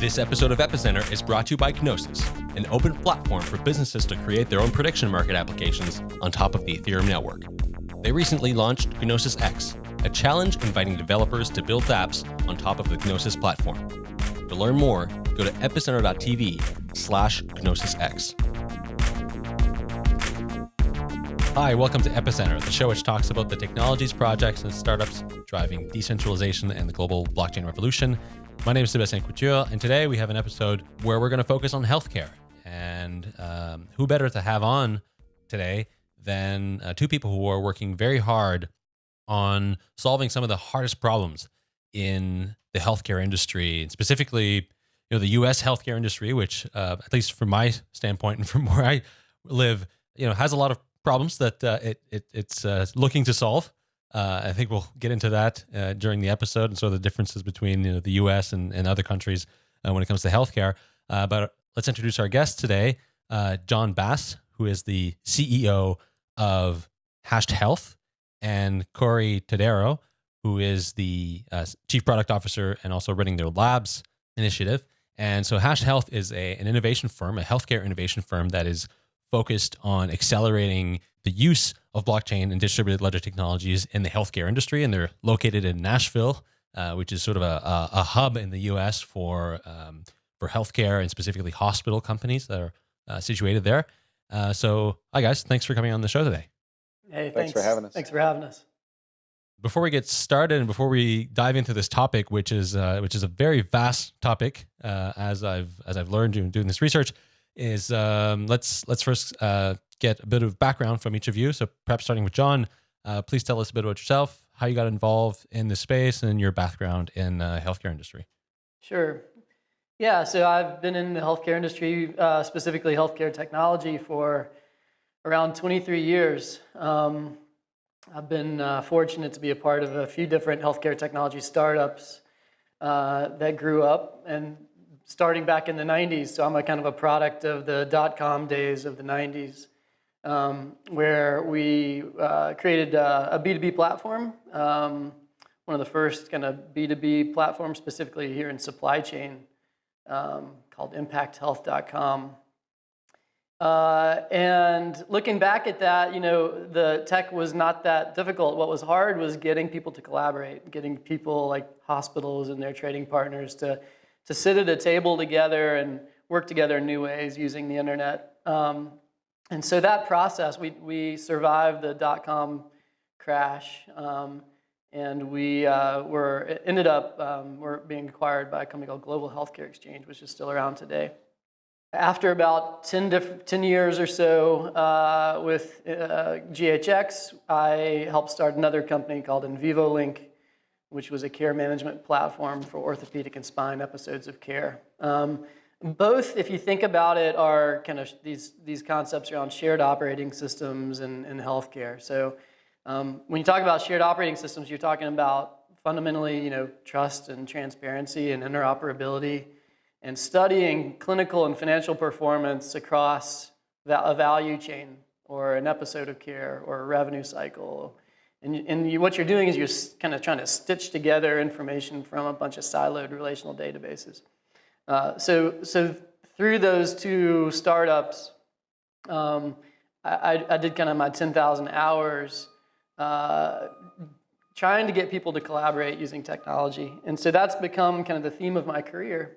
This episode of Epicenter is brought to you by Gnosis, an open platform for businesses to create their own prediction market applications on top of the Ethereum network. They recently launched Gnosis X, a challenge inviting developers to build apps on top of the Gnosis platform. To learn more, go to epicenter.tv slash GnosisX. Hi, welcome to Epicenter, the show which talks about the technologies, projects, and startups driving decentralization and the global blockchain revolution. My name is Sebastien Couture, and today we have an episode where we're going to focus on healthcare. And um, who better to have on today than uh, two people who are working very hard on solving some of the hardest problems in the healthcare industry, and specifically, you know, the U.S. healthcare industry, which, uh, at least from my standpoint and from where I live, you know, has a lot of problems that uh, it, it it's uh, looking to solve. Uh, I think we'll get into that uh, during the episode and sort of the differences between you know, the U.S. and, and other countries uh, when it comes to healthcare. But let's introduce our guest today, John Bass, who is the CEO of Hashed Health, and Corey Todaro, who is the Chief Product Officer and also running their Labs initiative. And so Hashed Health is a, an innovation firm, a healthcare innovation firm that is focused on accelerating the use of blockchain and distributed ledger technologies in the healthcare industry. And they're located in Nashville, uh, which is sort of a, a, a, hub in the US for, um, for healthcare and specifically hospital companies that are uh, situated there. Uh, so, hi guys, thanks for coming on the show today. Hey, thanks. thanks for having us. Thanks for having us. Before we get started and before we dive into this topic, which is uh, which is a very vast topic, uh, as I've as I've learned doing, doing this research, is um, let's let's first uh, get a bit of background from each of you. So perhaps starting with John, uh, please tell us a bit about yourself, how you got involved in this space, and your background in uh, healthcare industry. Sure. Yeah, so I've been in the healthcare industry, uh, specifically healthcare technology, for around 23 years. Um, I've been uh, fortunate to be a part of a few different healthcare technology startups uh, that grew up and starting back in the 90s. So I'm a kind of a product of the dot-com days of the 90s, um, where we uh, created a a B2B platform, um, one of the first kind of B2B platforms specifically here in supply chain um, called impacthealth.com. Uh, and looking back at that, you know, the tech was not that difficult. What was hard was getting people to collaborate, getting people like hospitals and their trading partners to to sit at a table together and work together in new ways using the internet. Um, and so that process, we, we survived the dot-com crash, um, and we uh, were ended up um, we're being acquired by a company called Global Healthcare Exchange, which is still around today. After about 10, 10 years or so uh, with uh, GHX, I helped start another company called InvivoLink, which was a care management platform for orthopedic and spine episodes of care. Um, both, if you think about it, are kind of these, these concepts around shared operating systems and, and healthcare. So um, when you talk about shared operating systems, you're talking about fundamentally, you know, trust and transparency and interoperability and studying clinical and financial performance across a value chain or an episode of care or a revenue cycle and, and you, what you're doing is you're kind of trying to stitch together information from a bunch of siloed relational databases. Uh, so, so through those two startups, um, I, I, did kind of my 10,000 hours uh, trying to get people to collaborate using technology. And so that's become kind of the theme of my career.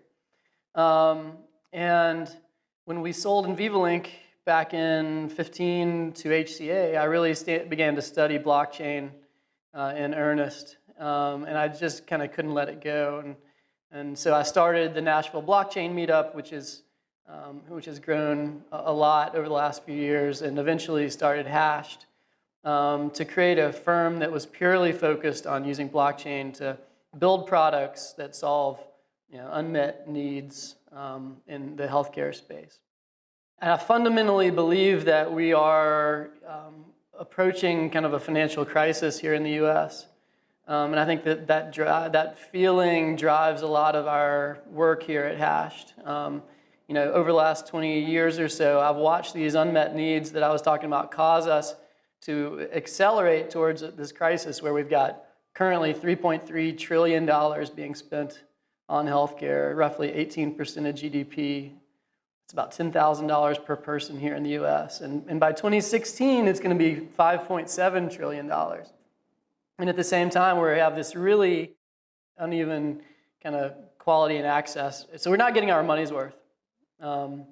Um, and when we sold InvivoLink, back in 15 to HCA, I really began to study blockchain uh, in earnest. Um, and I just kind of couldn't let it go. And, and so I started the Nashville Blockchain Meetup, which, is, um, which has grown a, lot over the last few years, and eventually started Hashed um, to create a firm that was purely focused on using blockchain to build products that solve you know, unmet needs um, in the healthcare space. And I fundamentally believe that we are um, approaching kind of a financial crisis here in the U.S. Um, and I think that that, that feeling drives a lot of our work here at Hashed. Um, you know, over the last 20 years or so, I've watched these unmet needs that I was talking about cause us to accelerate towards this crisis where we've got currently $3.3 trillion being spent on healthcare, roughly 18% of GDP. It's about $10,000 per person here in the US. And, and by 2016, it's going to be $5.7 trillion. And at the same time, we have this really uneven kind of quality and access. So we're not getting our money's worth. Um,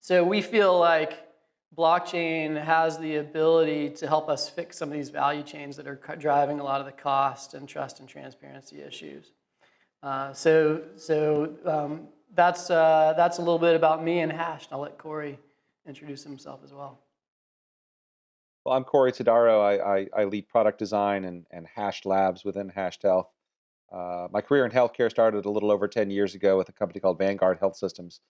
so we feel like blockchain has the ability to help us fix some of these value chains that are driving a lot of the cost and trust and transparency issues. Uh, so so um, that's, uh, that's a little bit about me and Hashed. I'll let Corey introduce himself as well. Well, I'm Corey Todaro. I, I, I, lead product design and, and Hashed Labs within Hashed Health. Uh, my career in healthcare started a little over 10 years ago with a company called Vanguard Health Systems,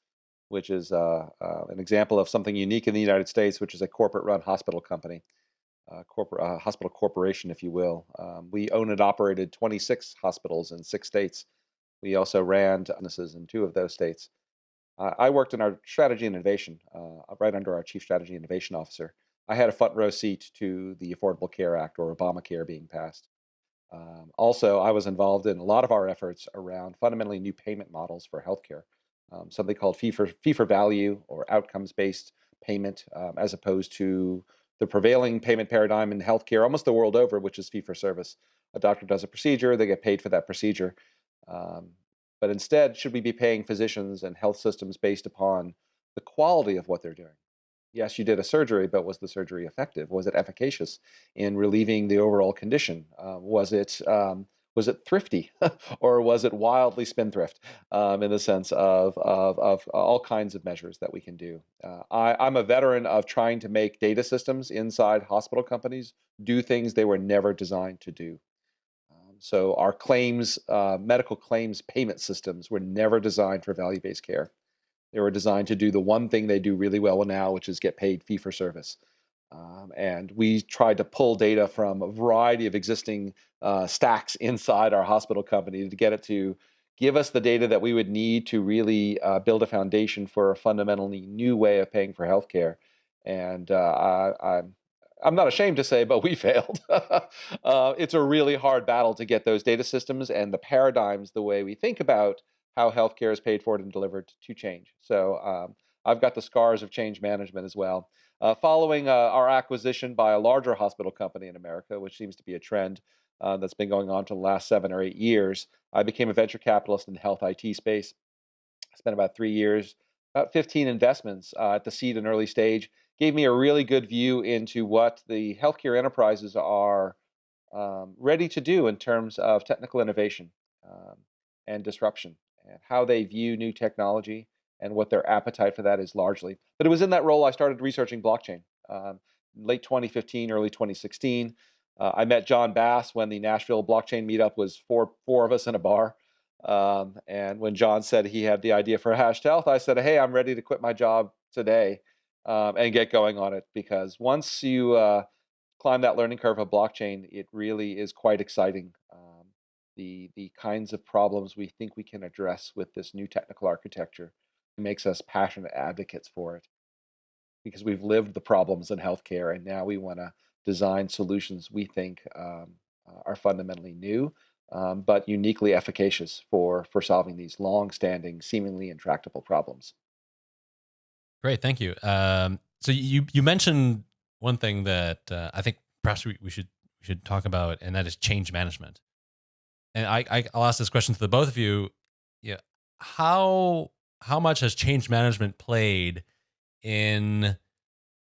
which is uh, uh, an example of something unique in the United States, which is a corporate-run hospital company, uh, corporate uh, hospital corporation, if you will. Um, we owned and operated 26 hospitals in six states. We also ran businesses in two of those states. I worked in our strategy and innovation, uh, right under our chief strategy and innovation officer. I had a front row seat to the Affordable Care Act or Obamacare being passed. Um, also, I was involved in a lot of our efforts around fundamentally new payment models for healthcare, um, something called fee for, fee for value or outcomes based payment, um, as opposed to the prevailing payment paradigm in healthcare almost the world over, which is fee for service. A doctor does a procedure, they get paid for that procedure. Um, but instead, should we be paying physicians and health systems based upon the quality of what they're doing? yes, you did a surgery, but was the surgery effective? Was it efficacious in relieving the overall condition? Uh, was it um, was it thrifty or was it wildly spendthrift um, in the sense of, of, of, all kinds of measures that we can do? Uh, I, am a veteran of trying to make data systems inside hospital companies do things they were never designed to do. So our claims, uh, medical claims payment systems were never designed for value-based care. They were designed to do the one thing they do really well now, which is get paid fee for service. Um, and we tried to pull data from a variety of existing uh, stacks inside our hospital company to get it to give us the data that we would need to really uh, build a foundation for a fundamentally new way of paying for healthcare. And uh, I, I'm I'm not ashamed to say, but we failed. uh, it's a really hard battle to get those data systems and the paradigms, the way we think about how healthcare is paid for and delivered to change. So um, I've got the scars of change management as well. Uh, following uh, our acquisition by a larger hospital company in America, which seems to be a trend uh, that's been going on for the last seven or eight years, I became a venture capitalist in the health IT space. I spent about three years, about 15 investments uh, at the seed and early stage. Gave me a really good view into what the healthcare enterprises are um, ready to do in terms of technical innovation um, and disruption and how they view new technology and what their appetite for that is largely. But it was in that role I started researching blockchain. Um, late 2015, early 2016. Uh, I met John Bass when the Nashville blockchain meetup was four four of us in a bar. Um, and when John said he had the idea for Hashed Health, I said, "Hey, I'm ready to quit my job today um, and get going on it." Because once you uh, climb that learning curve of blockchain, it really is quite exciting. Um, the the kinds of problems we think we can address with this new technical architecture makes us passionate advocates for it because we've lived the problems in healthcare and now we want to design solutions we think um, uh, are fundamentally new um, but uniquely efficacious for for solving these long-standing seemingly intractable problems great thank you um, so you you mentioned one thing that uh, i think perhaps we, we should we should talk about and that is change management and I, I will ask this question to the both of you. Yeah, how how much has change management played in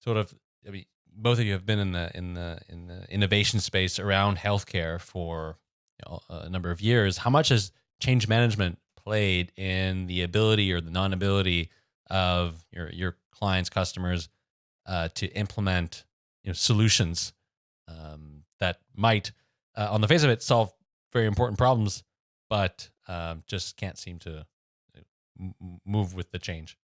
sort of? I mean, both of you have been in the in the in the innovation space around healthcare for you know, a number of years. How much has change management played in the ability or the non-ability of your your clients, customers, uh, to implement you know solutions um, that might, uh, on the face of it, solve very important problems, but um, just can't seem to uh, move with the change.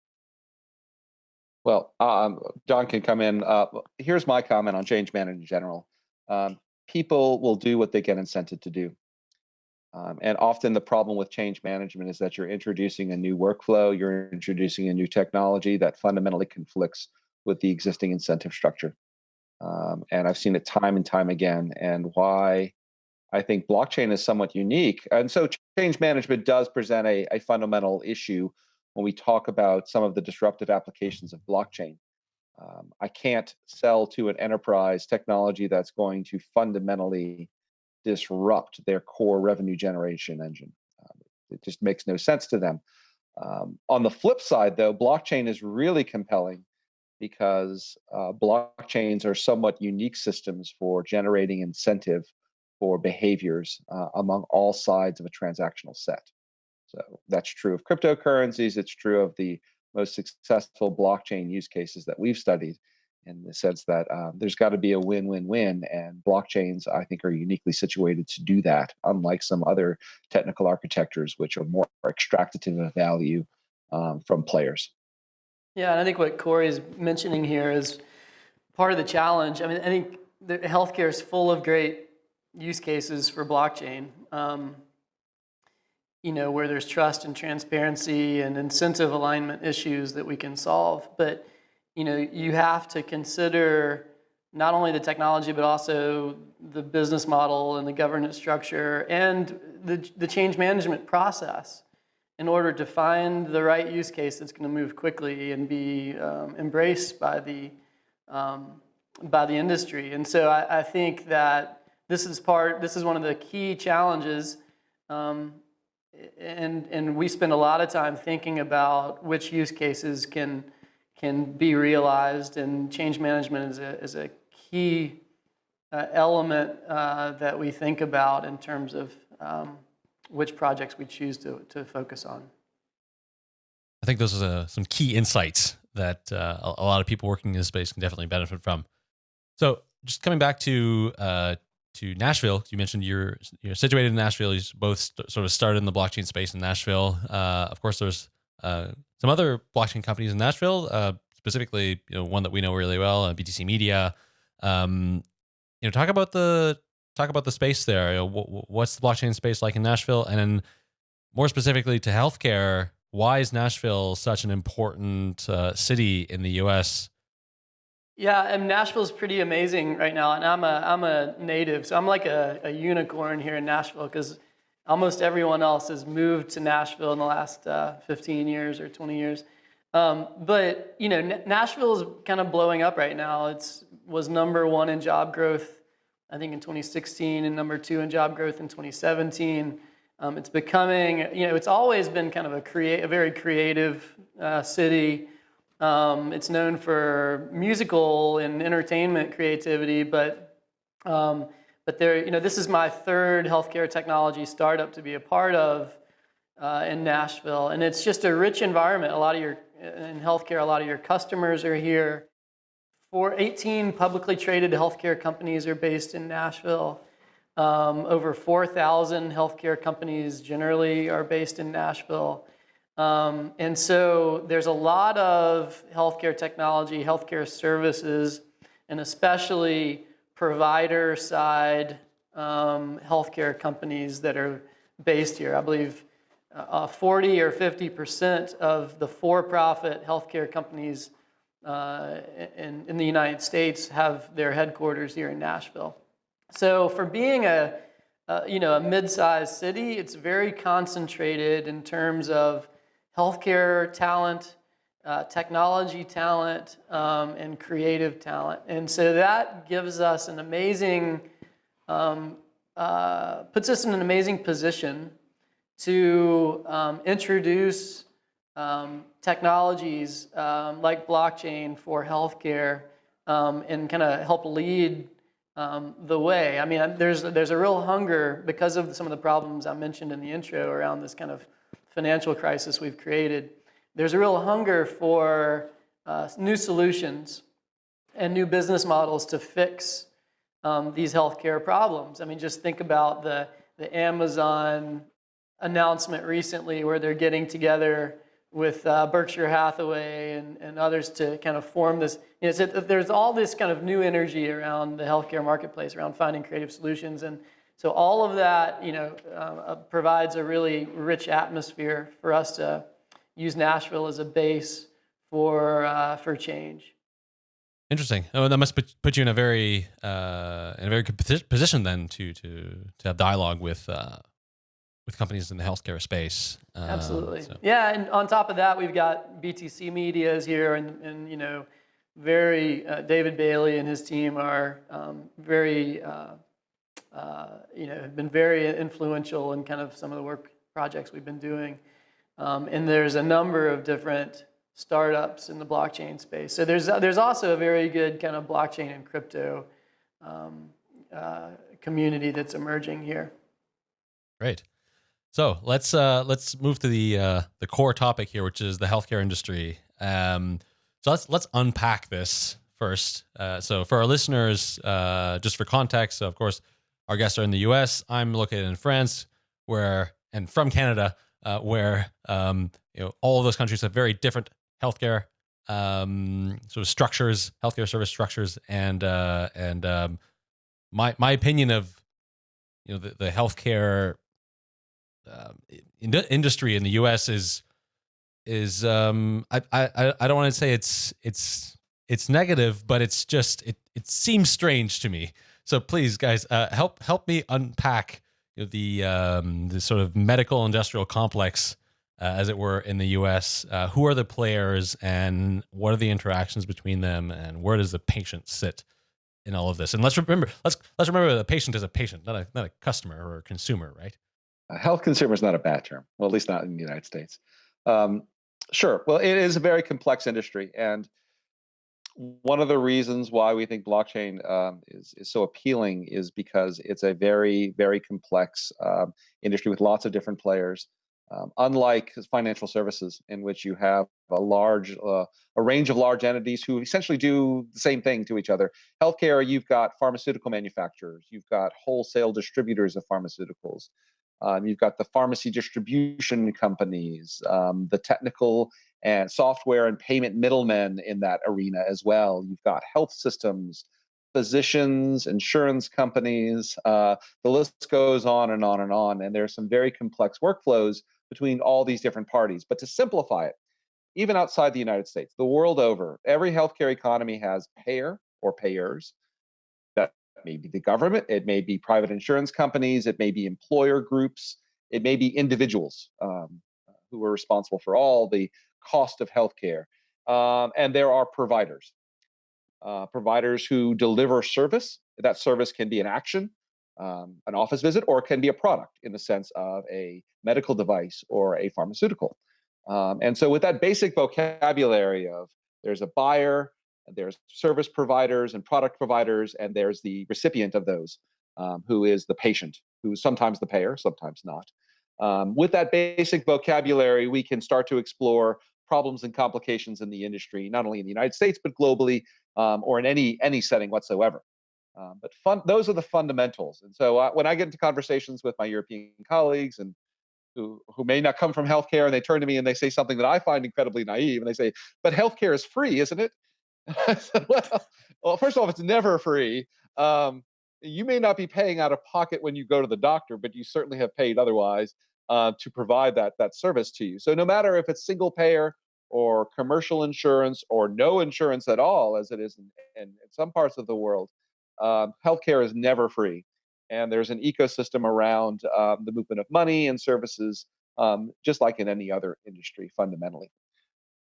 Well, um, John can come in. Uh, here's my comment on change management in general. Um, people will do what they get incented to do. Um, and often the problem with change management is that you're introducing a new workflow, you're introducing a new technology that fundamentally conflicts with the existing incentive structure. Um, and I've seen it time and time again. And why I think blockchain is somewhat unique. And so change management does present a, a fundamental issue when we talk about some of the disruptive applications of blockchain. Um, I can't sell to an enterprise technology that's going to fundamentally disrupt their core revenue generation engine. Um, it just makes no sense to them. Um, on the flip side, though, blockchain is really compelling because uh, blockchains are somewhat unique systems for generating incentive for behaviors uh, among all sides of a transactional set. So that's true of cryptocurrencies, it's true of the most successful blockchain use cases that we've studied in the sense that um, there's got to be a win-win-win and blockchains i think are uniquely situated to do that unlike some other technical architectures which are more extractive of value um, from players. Yeah and i think what corey is mentioning here is part of the challenge. I mean i think the healthcare is full of great use cases for blockchain um, you know where there's trust and transparency and incentive alignment issues that we can solve but you know, you have to consider not only the technology, but also the business model and the governance structure and the, the change management process in order to find the right use case that's going to move quickly and be um, embraced by the, um, by the industry. And so I, I, think that this is part, this is one of the key challenges um, and, and we spend a lot of time thinking about which use cases can can be realized and change management is a, is a key uh, element uh, that we think about in terms of um, which projects we choose to, to focus on. I think those are some key insights that uh, a, lot of people working in this space can definitely benefit from. So just coming back to uh, to Nashville, you mentioned you're you're situated in Nashville. You both sort of started in the blockchain space in Nashville. Uh, of course, there's uh, some other blockchain companies in Nashville, uh, specifically, you know, one that we know really well, uh, BTC Media. Um, you know, talk about the talk about the space there. You know, what's the blockchain space like in Nashville, and then more specifically to healthcare, why is Nashville such an important uh, city in the U.S.? Yeah, and Nashville's pretty amazing right now, and I'm a I'm a native, so I'm like a, a unicorn here in Nashville because almost everyone else has moved to Nashville in the last uh, 15 years or 20 years. Um, but you know, Nashville is kind of blowing up right now. It's was number one in job growth, I think in 2016, and number two in job growth in 2017. Um, it's becoming, you know, it's always been kind of a create, a very creative uh, city. Um, it's known for musical and entertainment creativity, but um, but there, you know, this is my third healthcare technology startup to be a part of uh, in Nashville, and it's just a rich environment. A lot of your in healthcare, a lot of your customers are here. For 18 publicly traded healthcare companies are based in Nashville. Um, over 4,000 healthcare companies generally are based in Nashville. Um, and so there's a lot of healthcare technology, healthcare services, and especially provider side um, healthcare companies that are based here. I believe uh, 40 or 50 percent of the for-profit healthcare companies uh, in, in the United States have their headquarters here in Nashville. So for being a, you know, a mid-sized city, it's very concentrated in terms of healthcare talent, uh, technology talent, um, and creative talent. And so that gives us an amazing, um, uh, puts us in an amazing position to um, introduce um, technologies um, like blockchain for healthcare and kind of help lead um, the way. I mean, there's, there's a real hunger because of some of the problems I mentioned in the intro around this kind of financial crisis we've created. There's a real hunger for uh, new solutions and new business models to fix um, these healthcare problems. I mean, just think about the, the Amazon announcement recently where they're getting together with uh, Berkshire Hathaway and, and others to kind of form this. You know, so there's all this kind of new energy around the healthcare marketplace, around finding creative solutions. And So all of that, you know, uh, uh, provides a really rich atmosphere for us to use Nashville as a base for uh, for change. Interesting. Oh, that must put, put you in a very uh, in a very good position then to to to have dialogue with uh, with companies in the healthcare space. Um, Absolutely. So. Yeah, and on top of that, we've got BTC Media's here, and and you know, very uh, David Bailey and his team are um, very uh, uh, you know have been very influential in kind of some of the work projects we've been doing. Um, and there's a number of different startups in the blockchain space. So there's there's also a very good kind of blockchain and crypto um, uh, community that's emerging here. Great. So let's uh, let's move to the uh, the core topic here, which is the healthcare industry. Um, so let's let's unpack this first. Uh, so for our listeners, uh, just for context, so of course, our guests are in the U.S. I'm located in France, where and from Canada, uh, where um, you know all of those countries have very different healthcare um, sort of structures, healthcare service structures, and uh, and um, my my opinion of you know the, the healthcare uh, in industry in the U.S. is is um, I I I don't want to say it's it's it's negative, but it's just it it seems strange to me. So please, guys, uh, help help me unpack you know, the um, the sort of medical industrial complex, uh, as it were, in the U.S. Uh, who are the players, and what are the interactions between them, and where does the patient sit in all of this? And let's remember let's let's remember the patient is a patient, not a not a customer or a consumer, right? A health consumer is not a bad term. Well, at least not in the United States. Um, sure. Well, it is a very complex industry, and one of the reasons why we think blockchain um, is, is so appealing is because it's a very, very complex um, industry with lots of different players. Um, unlike financial services, in which you have a large, uh, a range of large entities who essentially do the same thing to each other. Healthcare, you've got pharmaceutical manufacturers, you've got wholesale distributors of pharmaceuticals, um, you've got the pharmacy distribution companies, um, the technical and software and payment middlemen in that arena as well. You've got health systems, physicians, insurance companies. Uh, the list goes on and on and on. And there are some very complex workflows between all these different parties. But to simplify it, even outside the United States, the world over, every healthcare economy has payer or payers. That may be the government, it may be private insurance companies, it may be employer groups, it may be individuals um, who are responsible for all the cost of healthcare. Um, and there are providers, uh, providers who deliver service. That service can be an action, um, an office visit, or can be a product in the sense of a medical device or a pharmaceutical. Um, and so, with that basic vocabulary of there's a buyer, there's service providers and product providers, and there's the recipient of those, um, who is the patient, who's sometimes the payer, sometimes not. Um, with that basic vocabulary, we can start to explore problems and complications in the industry, not only in the United States but globally, um, or in any any setting whatsoever. Um, but fun, those are the fundamentals. And so uh, when I get into conversations with my European colleagues and who who may not come from healthcare, and they turn to me and they say something that I find incredibly naive, and they say, "But healthcare is free, isn't it?" said, well, well, first of all, it's never free. Um, you may not be paying out of pocket when you go to the doctor, but you certainly have paid otherwise uh, to provide that that service to you. So no matter if it's single payer or commercial insurance or no insurance at all, as it is in, in, in some parts of the world, um, healthcare is never free, and there's an ecosystem around um, the movement of money and services, um, just like in any other industry, fundamentally.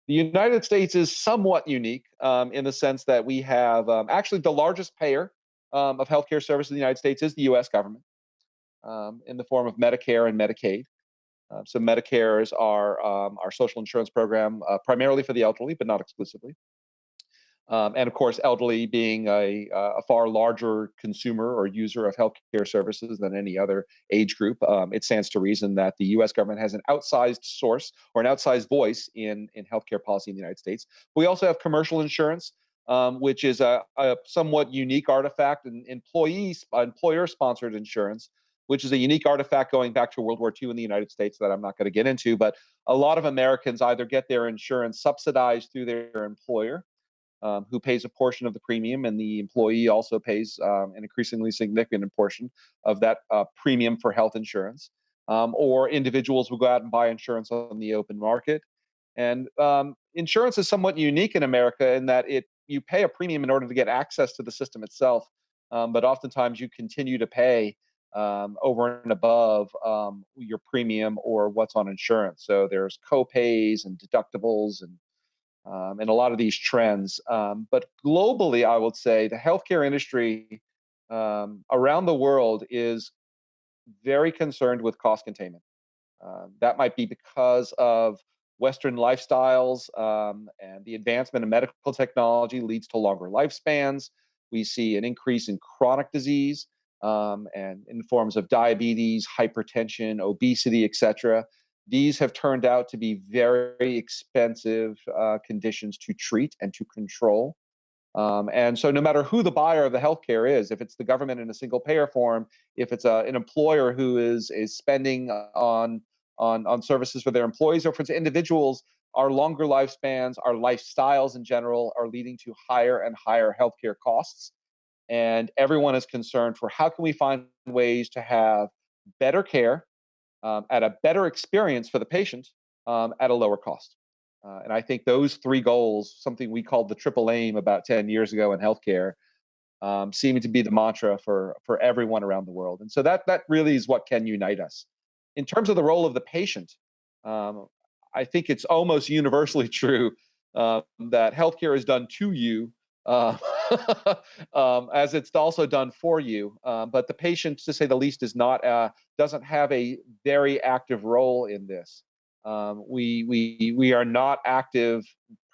The United States is somewhat unique um, in the sense that we have um, actually the largest payer um, of healthcare services in the United States is the U.S. government in the form of Medicare and Medicaid. Uh, so Medicare is our um, our social insurance program, uh, primarily for the elderly, but not exclusively. Um, and of course, elderly being a, a, far larger consumer or user of healthcare services than any other age group, um, it stands to reason that the U.S. government has an outsized source or an outsized voice in in healthcare policy in the United States. We also have commercial insurance, um, which is a, a, somewhat unique artifact, and employee employer sponsored insurance which is a unique artifact going back to World War II in the United States that I'm not going to get into. But a lot of Americans either get their insurance subsidized through their employer, um, who pays a portion of the premium, and the employee also pays um, an increasingly significant portion of that uh, premium for health insurance. Um, or individuals will go out and buy insurance on the open market. And um, insurance is somewhat unique in America in that it you pay a premium in order to get access to the system itself, um, but oftentimes you continue to pay um, over and above um, your premium or what's on insurance. So there's co-pays and deductibles and um, and a lot of these trends. Um, but globally, I would say the healthcare industry um, around the world is very concerned with cost containment. Uh, that might be because of Western lifestyles um, and the advancement of medical technology leads to longer lifespans. We see an increase in chronic disease um, and in forms of diabetes, hypertension, obesity, etc. These have turned out to be very expensive uh, conditions to treat and to control. Um, and so, no matter who the buyer of the healthcare is, if it's the government in a single payer form, if it's a, an employer who is is spending on on on services for their employees, or for individuals, our longer lifespans, our lifestyles in general, are leading to higher and higher healthcare costs. And everyone is concerned for how can we find ways to have better care um, at a better experience for the patient um, at a lower cost. Uh, and I think those three goals, something we called the triple aim about 10 years ago in healthcare, um, seem to be the mantra for, for everyone around the world. And so that, that really is what can unite us. In terms of the role of the patient, um, I think it's almost universally true uh, that healthcare is done to you uh, um, as it's also done for you. Um, but the patient, to say the least, is not uh, doesn't have a very active role in this. Um, we we we are not active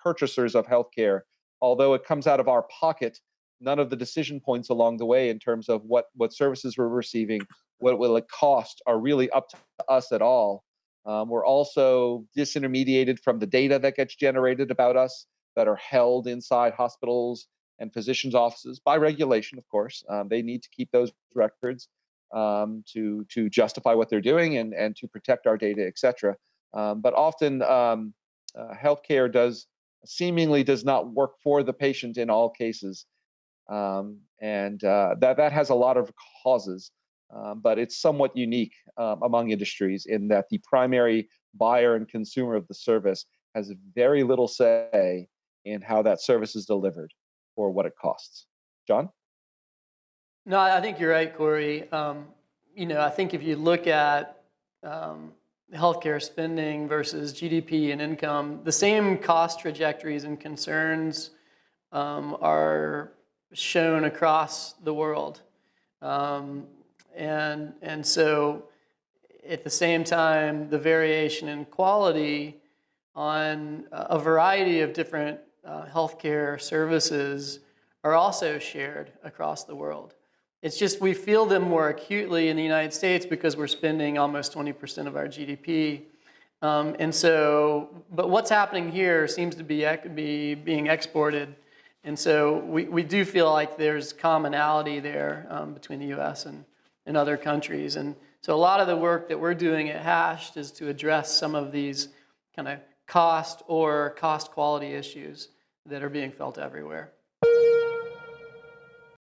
purchasers of healthcare, although it comes out of our pocket. None of the decision points along the way in terms of what what services we're receiving, what will it cost, are really up to us at all. Um, we're also disintermediated from the data that gets generated about us that are held inside hospitals and physicians' offices by regulation, of course. Um, they need to keep those records um, to to justify what they're doing and and to protect our data, et cetera. Um, but often, um, uh, healthcare does seemingly does not work for the patient in all cases, um, and uh, that that has a lot of causes. Um, but it's somewhat unique um, among industries in that the primary buyer and consumer of the service has very little say in how that service is delivered or what it costs. John? No, I think you're right, Corey. Um, you know, I think if you look at um, healthcare spending versus GDP and income, the same cost trajectories and concerns um, are shown across the world. Um, and, and so at the same time, the variation in quality on a variety of different uh, healthcare services are also shared across the world. It's just we feel them more acutely in the United States because we're spending almost 20% of our GDP. Um, and so, but what's happening here seems to be, be being exported. And so we, we do feel like there's commonality there um, between the US and, and other countries. And so a lot of the work that we're doing at Hashed is to address some of these kind of cost or cost quality issues that are being felt everywhere.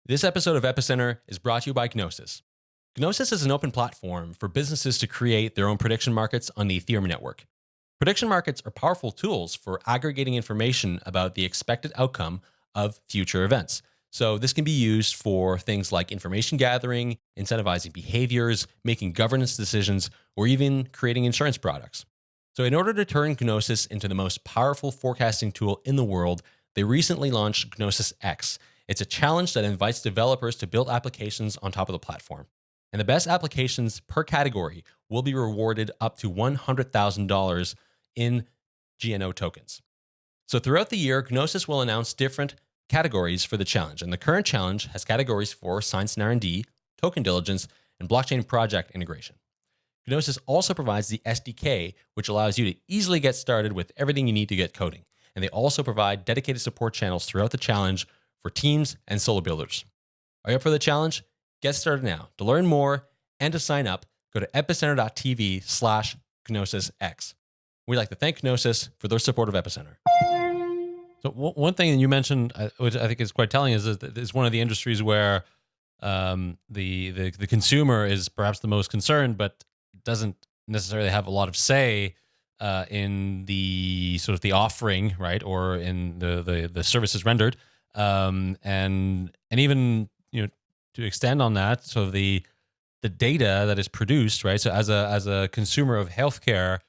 This episode of Epicenter is brought to you by Gnosis. Gnosis is an open platform for businesses to create their own prediction markets on the Ethereum network. Prediction markets are powerful tools for aggregating information about the expected outcome of future events. So, this can be used for things like information gathering, incentivizing behaviors, making governance decisions, or even creating insurance products. So, in order to turn Gnosis into the most powerful forecasting tool in the world, they recently launched Gnosis X. It's a challenge that invites developers to build applications on top of the platform. And the best applications per category will be rewarded up to $100,000 in GNO tokens. So, throughout the year, Gnosis will announce different categories for the challenge. And the current challenge has categories for science and R&D, token diligence, and blockchain project integration. Gnosis also provides the SDK, which allows you to easily get started with everything you need to get coding. And they also provide dedicated support channels throughout the challenge for teams and solo builders. Are you up for the challenge? Get started now. To learn more and to sign up, go to epicenter.tv slash GnosisX. We'd like to thank Gnosis for their support of Epicenter. So one thing that you mentioned, uh, which I think is quite telling, is that it's one of the industries where um, the, the the consumer is perhaps the most concerned, but doesn't necessarily have a lot of say uh, in the sort of the offering, right, or in the the, the services rendered, um, and and even you know to extend on that, so the the data that is produced, right. So as a as a consumer of healthcare,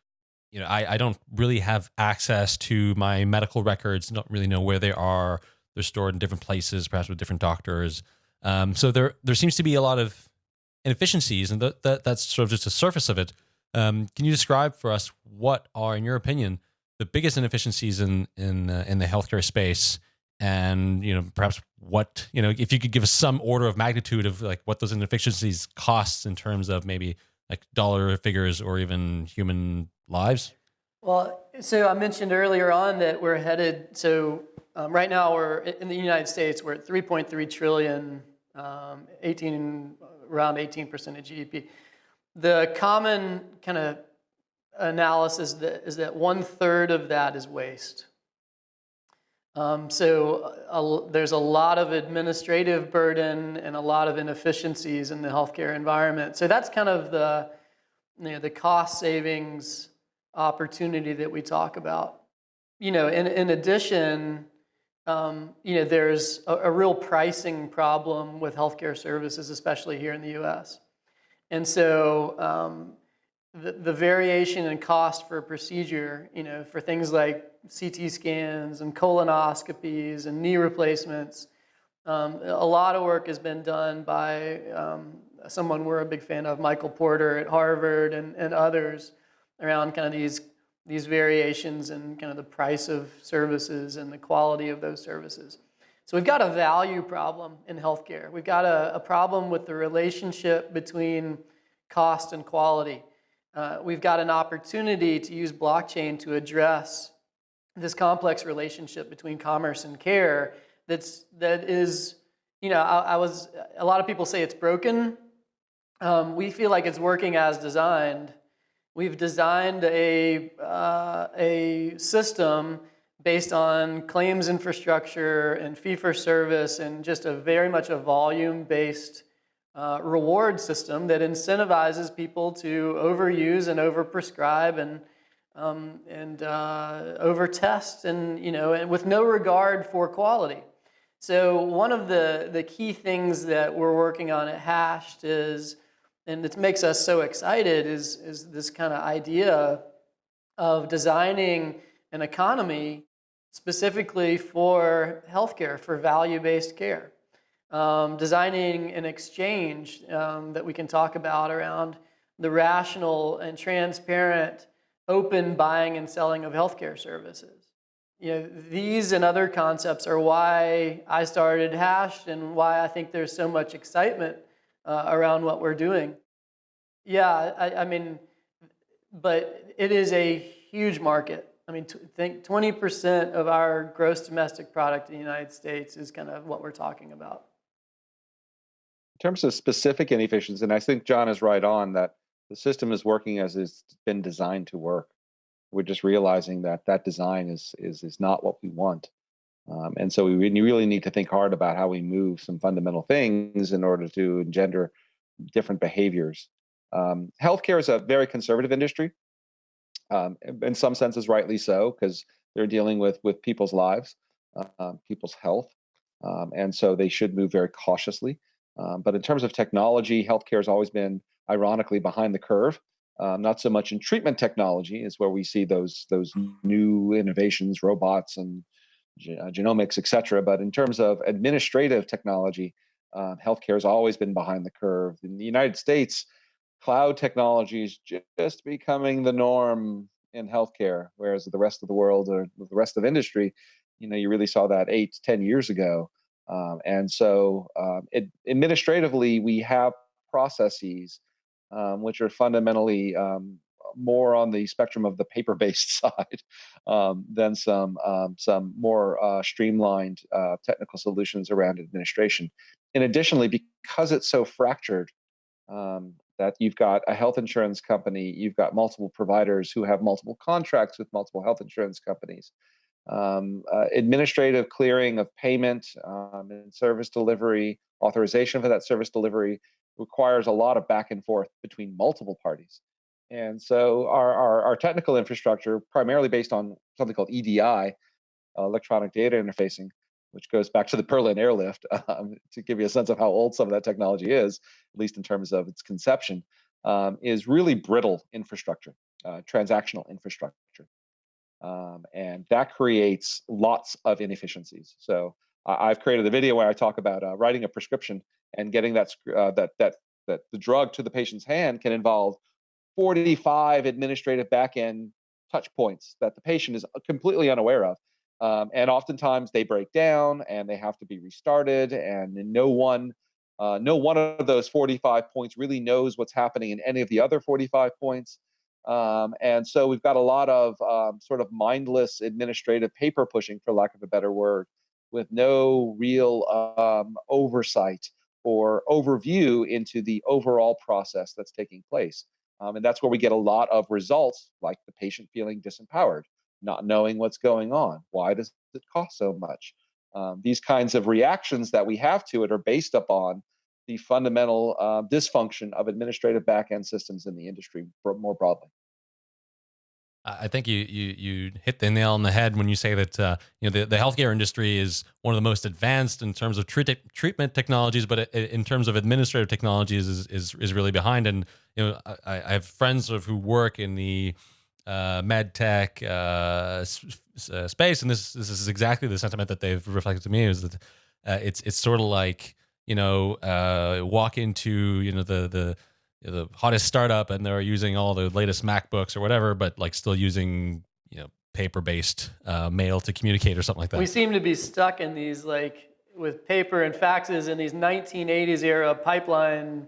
you know, I, I don't really have access to my medical records. Don't really know where they are. They're stored in different places, perhaps with different doctors. Um, so there there seems to be a lot of inefficiencies, and that, that that's sort of just the surface of it. Um, can you describe for us what are, in your opinion, the biggest inefficiencies in in uh, in the healthcare space, and you know perhaps what you know if you could give us some order of magnitude of like what those inefficiencies costs in terms of maybe like dollar figures or even human lives? Well, so I mentioned earlier on that we're headed. So um, right now we're in the United States. We're at 3.3 trillion, um, 18 around 18 percent of GDP. The common kind of analysis that is that one third of that is waste. Um, so a, there's a lot of administrative burden and a lot of inefficiencies in the healthcare environment. So that's kind of the you know, the cost savings opportunity that we talk about. You know, in, in addition, um, you know, there's a, a, real pricing problem with healthcare services, especially here in the U.S. And so um, the, the variation in cost for a procedure, you know, for things like CT scans and colonoscopies and knee replacements, um, a lot of work has been done by um, someone we're a big fan of, Michael Porter at Harvard and, and others around kind of these these variations in kind of the price of services and the quality of those services. So we've got a value problem in healthcare. We've got a, a problem with the relationship between cost and quality. Uh, we've got an opportunity to use blockchain to address this complex relationship between commerce and care that's that is you know I, I was a lot of people say it's broken um, we feel like it's working as designed We've designed a, uh, a system based on claims infrastructure and fee for service and just a very much a volume based uh, reward system that incentivizes people to overuse and overprescribe and um, and uh, overtest and you know and with no regard for quality. So one of the the key things that we're working on at Hashed is and it makes us so excited is, is this kind of idea of designing an economy specifically for healthcare, for value-based care. Um, designing an exchange um, that we can talk about around the rational and transparent open buying and selling of healthcare services. You know, these and other concepts are why I started Hashed and why I think there's so much excitement uh, around what we're doing. Yeah, I, I, mean, but it is a huge market. I mean, think 20% of our gross domestic product in the United States is kind of what we're talking about. In terms of specific inefficiencies, and I think John is right on that the system is working as it's been designed to work. We're just realizing that that design is is is not what we want. Um, and so we really need to think hard about how we move some fundamental things in order to engender different behaviors. Um, healthcare is a very conservative industry, um, in some senses, rightly so, because they're dealing with with people's lives, uh, people's health, um, and so they should move very cautiously. Um, but in terms of technology, healthcare has always been, ironically, behind the curve. Um, not so much in treatment technology is where we see those those new innovations, robots and genomics, et cetera. But in terms of administrative technology, uh, healthcare has always been behind the curve. In the United States, cloud technology is just becoming the norm in healthcare, whereas the rest of the world or the rest of industry, you know, you really saw that eight, ten years ago. Um, and so, um, it, administratively, we have processes um, which are fundamentally um, more on the spectrum of the paper-based side um, than some um, some more uh, streamlined uh, technical solutions around administration. And additionally, because it's so fractured, um, that you've got a health insurance company, you've got multiple providers who have multiple contracts with multiple health insurance companies. Um, uh, administrative clearing of payment um, and service delivery, authorization for that service delivery requires a lot of back and forth between multiple parties. And so our, our, our technical infrastructure, primarily based on something called EDI, uh, electronic data interfacing, which goes back to the Berlin airlift um, to give you a sense of how old some of that technology is, at least in terms of its conception, um, is really brittle infrastructure, uh, transactional infrastructure. Um, and that creates lots of inefficiencies. So I've created a video where I talk about uh, writing a prescription and getting that, uh, that, that, that the drug to the patient's hand can involve 45 administrative back-end touch points that the patient is completely unaware of. Um, and oftentimes they break down and they have to be restarted and no one uh, no one of those 45 points really knows what's happening in any of the other 45 points um, and so we've got a lot of um, sort of mindless administrative paper pushing for lack of a better word with no real um, oversight or overview into the overall process that's taking place um, and that's where we get a lot of results like the patient feeling disempowered not knowing what's going on. Why does it cost so much? Um, these kinds of reactions that we have to it are based upon the fundamental uh, dysfunction of administrative back-end systems in the industry more broadly. I think you you you hit the nail on the head when you say that uh, you know the, the healthcare industry is one of the most advanced in terms of treat treatment technologies, but in terms of administrative technologies is is, is really behind. And you know I, I have friends of who work in the uh, med tech uh, uh, space, and this this is exactly the sentiment that they've reflected to me is that uh, it's it's sort of like you know uh, walk into you know the the the hottest startup and they're using all the latest MacBooks or whatever, but like still using you know paper based uh, mail to communicate or something like that. We seem to be stuck in these like with paper and faxes in these 1980s era pipeline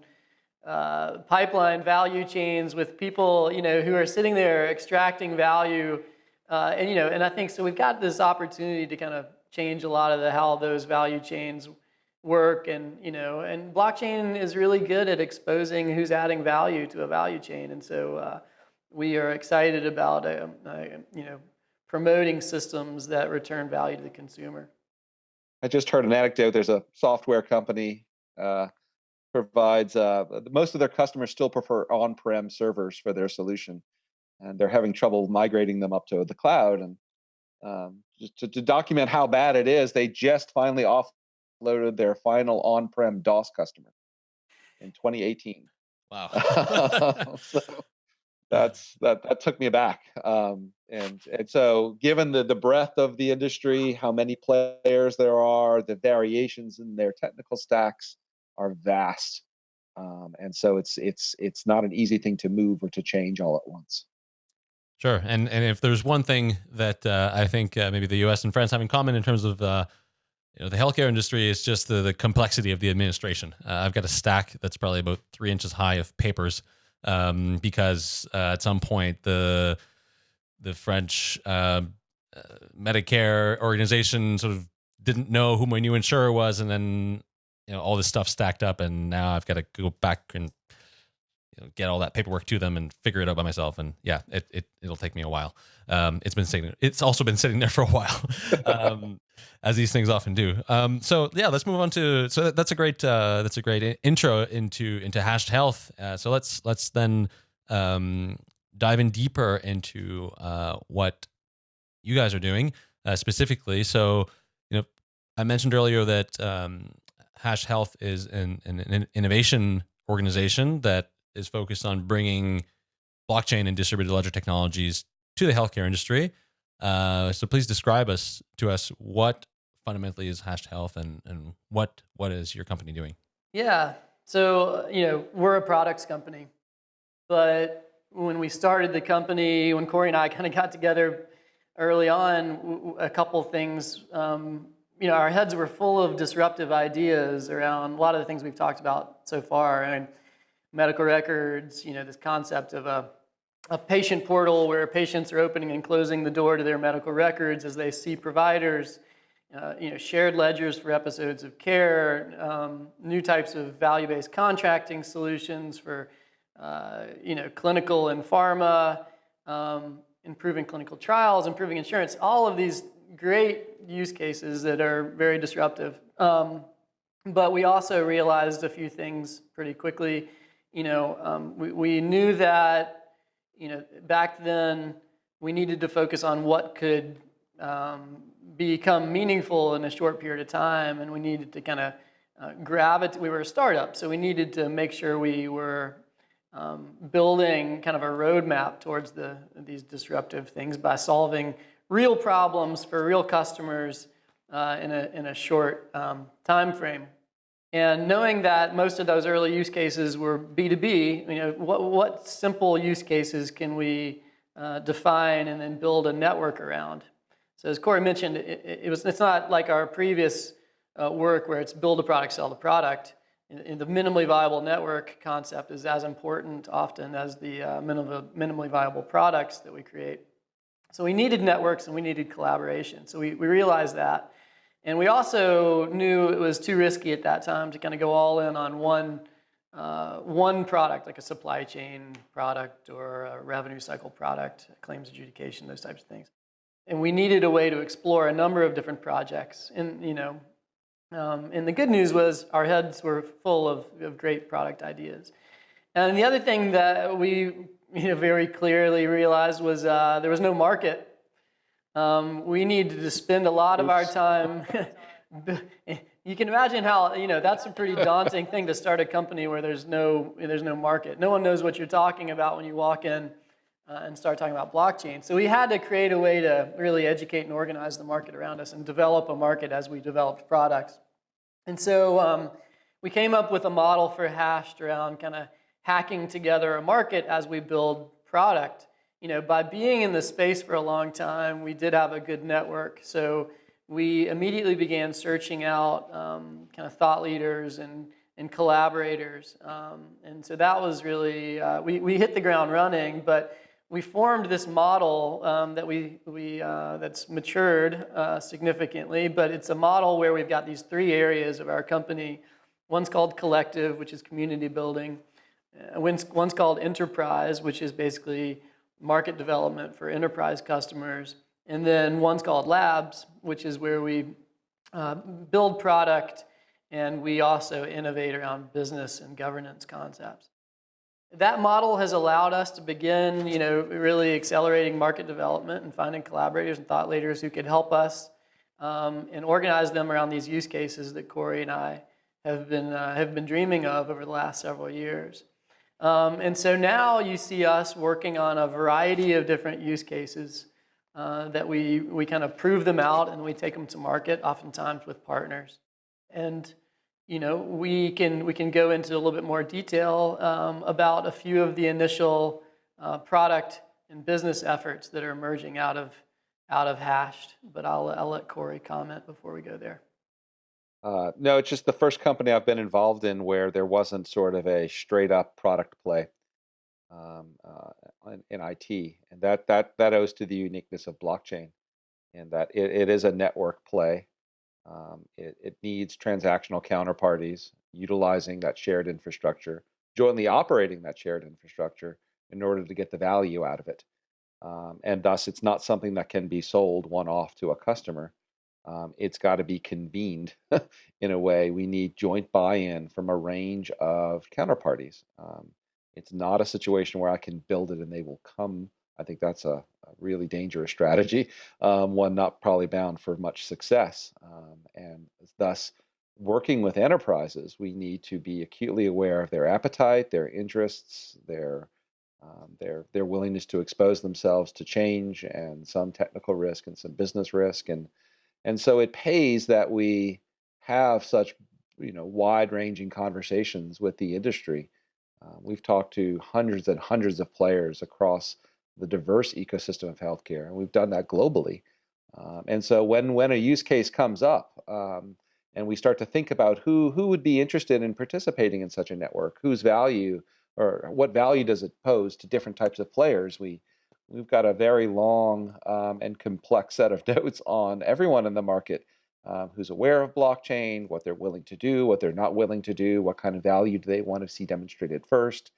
uh, pipeline value chains with people, you know, who are sitting there extracting value. Uh, and, you know, and I think so we've got this opportunity to kind of change a lot of the how those value chains work and, you know, and blockchain is really good at exposing who's adding value to a value chain. And so uh, we are excited about, uh, uh, you know, promoting systems that return value to the consumer. I just heard an anecdote. There's a software company uh, provides uh, most of their customers still prefer on-prem servers for their solution, and they're having trouble migrating them up to the cloud. And um, to, to, document how bad it is, they just finally offloaded their final on-prem DOS customer in 2018. Wow. so that's that that took me back. Um, and and so given the the breadth of the industry, how many players there are, the variations in their technical stacks, are vast. Um, and so it's it's it's not an easy thing to move or to change all at once. Sure, and and if there's one thing that uh, I think uh, maybe the U.S. and France have in common in terms of uh, you know the healthcare industry is just the, the complexity of the administration. Uh, I've got a stack that's probably about three inches high of papers um, because uh, at some point the the French uh, Medicare organization sort of didn't know who my new insurer was, and then you know all this stuff stacked up, and now I've got to go back and you know, get all that paperwork to them and figure it out by myself. And yeah, it, it it'll take me a while. Um, it's been sitting. It's also been sitting there for a while, um, as these things often do. Um, so yeah, let's move on to. So that's a great uh, that's a great intro into into hashed health. Uh, so let's let's then um, dive in deeper into uh, what you guys are doing uh, specifically. So you know, I mentioned earlier that um, Health is an, an, an innovation organization that is focused on bringing blockchain and distributed ledger technologies to the healthcare industry. Uh, so please describe us to us what fundamentally is Hashed Health and, and what what is your company doing? Yeah, so you know we're a products company, but when we started the company, when Corey and I kind of got together early on, a couple things um, you know, our heads were full of disruptive ideas around a lot of the things we've talked about so far. And medical records, you know, this concept of a, a patient portal where patients are opening and closing the door to their medical records as they see providers, uh, you know, shared ledgers for episodes of care, um, new types of value-based contracting solutions for, uh, you know, clinical and pharma, um, improving clinical trials, improving insurance, all of these great use cases that are very disruptive. Um, but we also realized a few things pretty quickly. You know, um, we, we knew that, you know, back then we needed to focus on what could um, become meaningful in a short period of time, and we needed to kind of uh, gravitate. We were a startup, so we needed to make sure we were um, building kind of a roadmap towards the, these disruptive things by solving real problems for real customers uh, in, a, in a short um, time frame. And knowing that most of those early use cases were B2B, you know, what, what simple use cases can we uh, define and then build a network around? So as Corey mentioned, it, it was, it's not like our previous uh, work where it's build a product, sell the product. In, in the minimally viable network concept is as important often as the uh, minimally viable products that we create. So we needed networks and we needed collaboration. So we, we realized that. And we also knew it was too risky at that time to kind of go all in on one, uh, one product, like a supply chain product or a revenue cycle product, claims adjudication, those types of things. And we needed a way to explore a number of different projects. And, you know, um, and the good news was our heads were full of, of great product ideas. And the other thing that we you know, very clearly realized was uh, there was no market. Um, we needed to spend a lot of our time. you can imagine how you know that's a pretty daunting thing to start a company where there's no there's no market. No one knows what you're talking about when you walk in uh, and start talking about blockchain. So we had to create a way to really educate and organize the market around us and develop a market as we developed products. And so um, we came up with a model for Hashed around kind of hacking together a market as we build product. You know, by being in the space for a long time, we did have a good network. So we immediately began searching out um, kind of thought leaders and, and collaborators. Um, and so that was really, uh, we, we hit the ground running, but we formed this model um, that we, we, uh, that's matured uh, significantly, but it's a model where we've got these three areas of our company. One's called collective, which is community building. Uh, one's, one's called enterprise, which is basically market development for enterprise customers. And then one's called labs, which is where we uh, build product and we also innovate around business and governance concepts. That model has allowed us to begin, you know, really accelerating market development and finding collaborators and thought leaders who could help us um, and organize them around these use cases that Corey and I have been, uh, have been dreaming of over the last several years. Um, and so now you see us working on a variety of different use cases uh, that we, we kind of prove them out and we take them to market, oftentimes with partners. And you know, we can, we can go into a little bit more detail um, about a few of the initial uh, product and business efforts that are emerging out of, out of Hashed, but I'll, I'll let Corey comment before we go there. Uh, no, it's just the first company I've been involved in where there wasn't sort of a straight up product play um, uh, in, in, IT, and that that that owes to the uniqueness of blockchain, and that it, it is a network play. Um, it, it needs transactional counterparties utilizing that shared infrastructure, jointly operating that shared infrastructure in order to get the value out of it. Um, and thus, it's not something that can be sold one off to a customer um, it's got to be convened in a way. We need joint buy-in from a range of counterparties. Um, it's not a situation where I can build it and they will come. I think that's a, a really dangerous strategy, um, one not probably bound for much success. Um, and thus, working with enterprises, we need to be acutely aware of their appetite, their interests, their um, their their willingness to expose themselves to change and some technical risk and some business risk and and so it pays that we have such you know wide-ranging conversations with the industry. Uh, we've talked to hundreds and hundreds of players across the diverse ecosystem of healthcare, and we've done that globally. Um, and so when when a use case comes up, um, and we start to think about who who would be interested in participating in such a network, whose value or what value does it pose to different types of players, we we've got a very long um, and complex set of notes on everyone in the market um, who's aware of blockchain, what they're willing to do, what they're not willing to do, what kind of value do they want to see demonstrated first.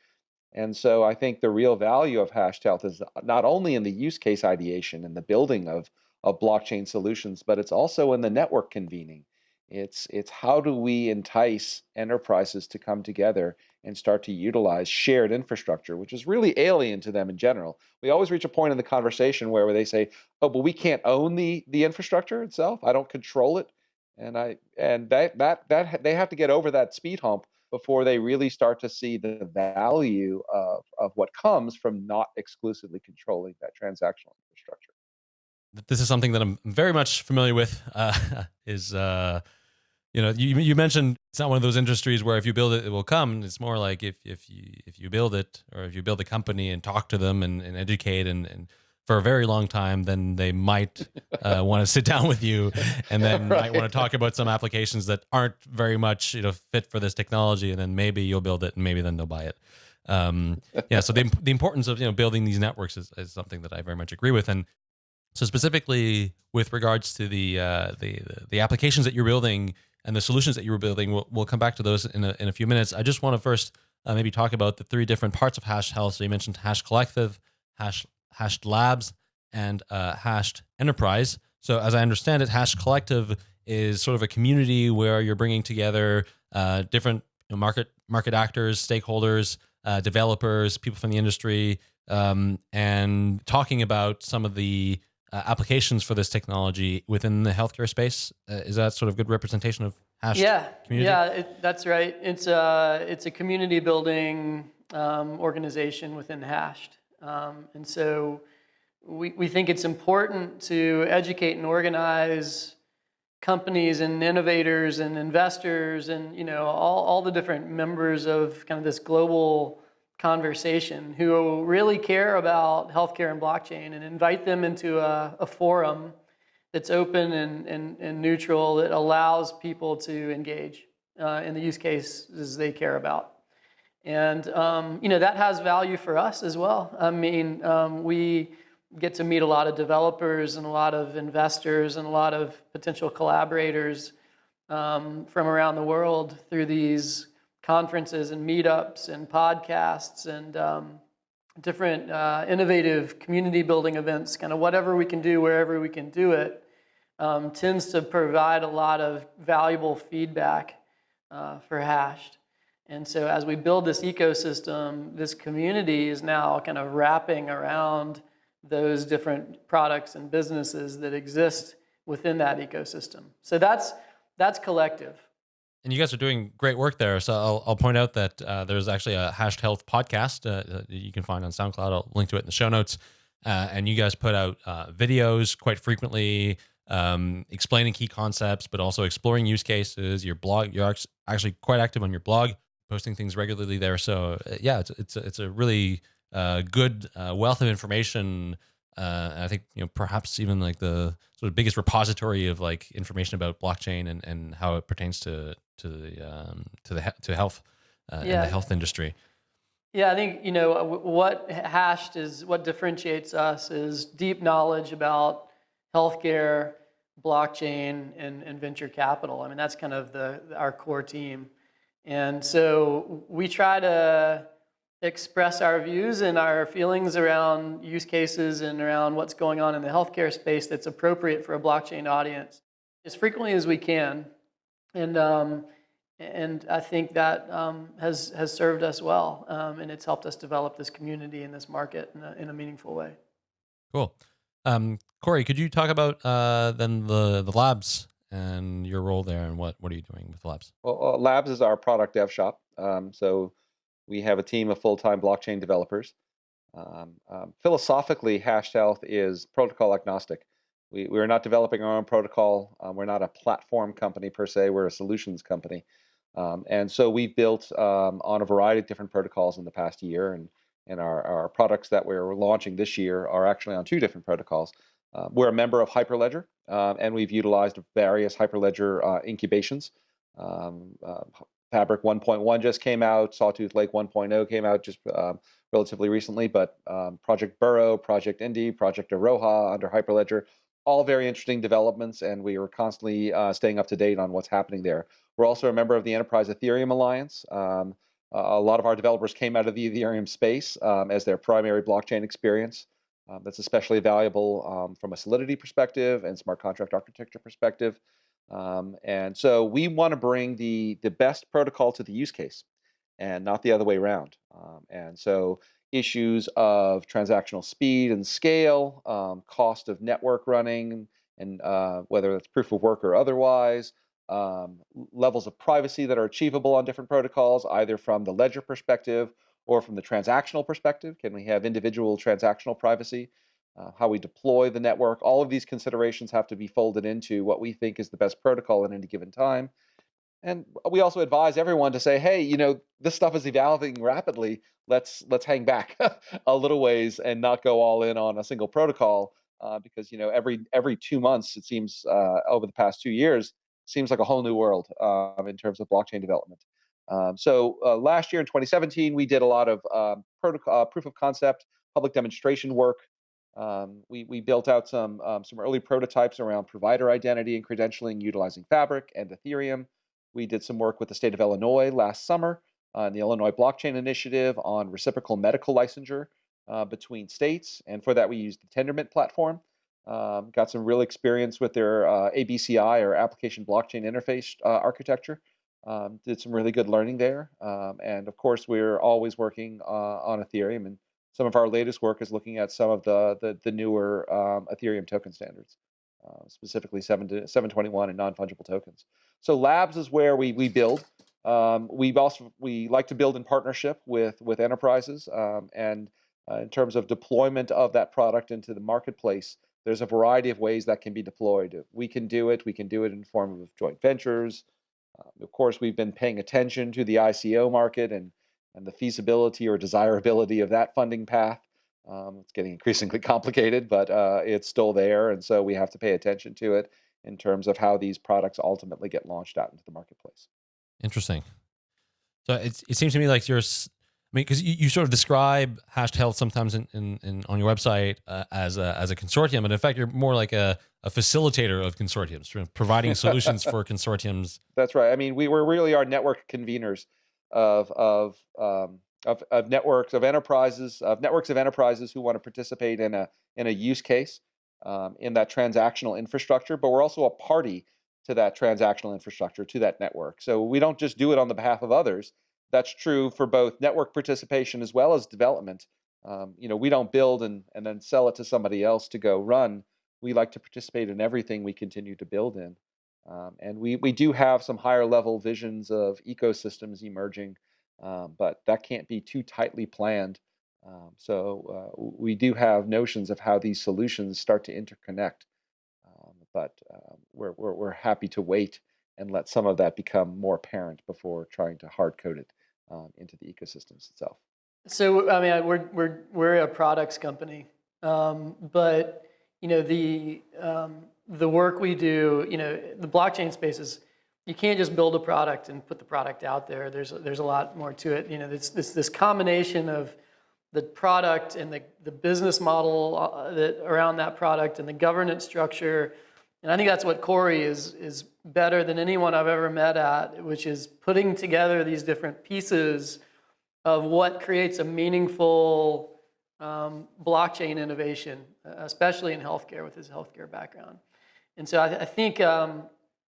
And so I think the real value of Hashed Health is not only in the use case ideation and the building of, of blockchain solutions, but it's also in the network convening. It's it's how do we entice enterprises to come together and start to utilize shared infrastructure, which is really alien to them in general. We always reach a point in the conversation where, where they say, "Oh, but we can't own the the infrastructure itself. I don't control it." And I and that that that they have to get over that speed hump before they really start to see the value of of what comes from not exclusively controlling that transactional infrastructure. This is something that I'm very much familiar with. Uh, is uh, you know you you mentioned it's not one of those industries where if you build it it will come. It's more like if if you if you build it or if you build a company and talk to them and, and educate and, and for a very long time, then they might uh, want to sit down with you, and then right. might want to talk about some applications that aren't very much you know fit for this technology, and then maybe you'll build it, and maybe then they'll buy it. Um, yeah, so the the importance of you know building these networks is, is something that I very much agree with, and so specifically with regards to the uh, the the applications that you're building and the solutions that you were building, we'll, we'll come back to those in a, in a few minutes. I just want to first uh, maybe talk about the three different parts of Hash Health. So you mentioned Hash Collective, Hash Hashed Labs, and uh, Hashed Enterprise. So, as I understand it, Hash Collective is sort of a community where you're bringing together uh, different you know, market market actors, stakeholders, uh, developers, people from the industry, um, and talking about some of the uh, applications for this technology within the healthcare space. Uh, is that sort of good representation of Hash? Yeah, community? yeah, it, that's right. It's a it's a community building um, organization within Hashed, um, and so we, we think it's important to educate and organize companies and innovators and investors and you know all, all the different members of kind of this global conversation who really care about healthcare and blockchain and invite them into a, a forum that's open and, and, and, neutral that allows people to engage uh, in the use cases they care about. And um, you know that has value for us as well. I mean, um, we get to meet a lot of developers and a lot of investors and a lot of potential collaborators um, from around the world through these conferences and meetups and podcasts and um, different uh, innovative community building events, kind of whatever we can do, wherever we can do it, um, tends to provide a lot of valuable feedback uh, for Hashed. And so as we build this ecosystem, this community is now kind of wrapping around those different products and businesses that exist within that ecosystem. So that's that's collective. And you guys are doing great work there. So I'll, I'll point out that uh, there's actually a Hashed Health podcast uh, you can find on SoundCloud. I'll link to it in the show notes. Uh, and you guys put out uh, videos quite frequently, um, explaining key concepts, but also exploring use cases. Your blog, you're actually quite active on your blog, posting things regularly there. So uh, yeah, it's it's a, it's a really uh, good wealth of information. Uh, I think you know perhaps even like the sort of biggest repository of like information about blockchain and, and how it pertains to to the um, to the to health uh, yeah. and the health industry. Yeah, I think you know what hashed is what differentiates us is deep knowledge about healthcare, blockchain, and, and venture capital. I mean that's kind of the our core team, and so we try to express our views and our feelings around use cases and around what's going on in the healthcare space that's appropriate for a blockchain audience as frequently as we can. And, um, and I think that um, has, has served us well, um, and it's helped us develop this community and this market in a, in a meaningful way. Cool. Um, Corey, could you talk about uh, then the, the labs and your role there and what, what are you doing with labs? Well, uh, labs is our product dev shop. Um, so we have a team of full-time blockchain developers. Um, um, philosophically, Hashed Health is protocol agnostic. We, we're not developing our own protocol. Um, we're not a platform company per se. We're a solutions company. Um, and so we've built um, on a variety of different protocols in the past year. And, and our, our products that we're launching this year are actually on two different protocols. Uh, we're a member of Hyperledger, uh, and we've utilized various Hyperledger uh, incubations. Um, Fabric 1.1 just came out. Sawtooth Lake 1.0 came out just um, relatively recently. But um, Project Burrow, Project Indy, Project Iroha under Hyperledger, all very interesting developments, and we are constantly uh, staying up to date on what's happening there. We're also a member of the Enterprise Ethereum Alliance. Um, a lot of our developers came out of the Ethereum space um, as their primary blockchain experience. Um, that's especially valuable um, from a solidity perspective and smart contract architecture perspective. Um, and so we want to bring the the best protocol to the use case, and not the other way around. Um, and so issues of transactional speed and scale, um, cost of network running, and uh, whether it's proof of work or otherwise, um, levels of privacy that are achievable on different protocols, either from the ledger perspective or from the transactional perspective. Can we have individual transactional privacy? Uh, how we deploy the network, all of these considerations have to be folded into what we think is the best protocol at any given time. And we also advise everyone to say, hey, you know, this stuff is evolving rapidly. Let's let's hang back a little ways and not go all in on a single protocol uh, because you know every every two months it seems uh, over the past two years seems like a whole new world um, in terms of blockchain development. Um, so uh, last year in 2017, we did a lot of um, protocol, uh, proof of concept, public demonstration work. Um, we, we built out some, um, some early prototypes around provider identity and credentialing utilizing Fabric and Ethereum. We did some work with the state of Illinois last summer on the Illinois Blockchain Initiative on reciprocal medical licensure uh, between states. And for that, we used the Tendermint platform. Um, got some real experience with their uh, ABCI or application blockchain interface uh, architecture. Um, did some really good learning there. Um, and of course, we're always working uh, on Ethereum. And some of our latest work is looking at some of the, the, the newer um, Ethereum token standards, uh, specifically 7 to 721 and non-fungible tokens. So labs is where we, we build. Um, we also we like to build in partnership with with enterprises um, and uh, in terms of deployment of that product into the marketplace there's a variety of ways that can be deployed. We can do it. We can do it in form of joint ventures. Uh, of course, we've been paying attention to the ICO market and, and the feasibility or desirability of that funding path. Um, it's getting increasingly complicated, but uh, it's still there. And so we have to pay attention to it in terms of how these products ultimately get launched out into the marketplace. Interesting. So it, it seems to me like you're I mean, because you, you sort of describe Hashed Health sometimes in, in, in on your website uh, as a as a consortium, but in fact, you're more like a, a facilitator of consortiums, providing solutions for consortiums. That's right. I mean, we were really our network conveners of of um, of, of networks of enterprises of networks of enterprises who want to participate in a in a use case um, in that transactional infrastructure, but we're also a party to that transactional infrastructure to that network. So we don't just do it on the behalf of others that's true for both network participation as well as development. Um, you know, we don't build and, and then sell it to somebody else to go run. We like to participate in everything we continue to build in. Um, and we, we do have some higher level visions of ecosystems emerging, um, but that can't be too tightly planned. Um, so uh, we do have notions of how these solutions start to interconnect, um, but uh, we're, we're, we're happy to wait and let some of that become more apparent before trying to hard code it um, into the ecosystems itself. So I mean, we're we're we're a products company, um, but you know the the work we do, you know, the blockchain space is you can't just build a product and put the product out there. There's there's a lot more to it. You know, it's this this combination of the product and the the business model uh, that around that product and the governance structure. And I think that's what Corey is is better than anyone I've ever met at, which is putting together these different pieces of what creates a meaningful um, blockchain innovation, especially in healthcare with his healthcare background. And so I, I think, um,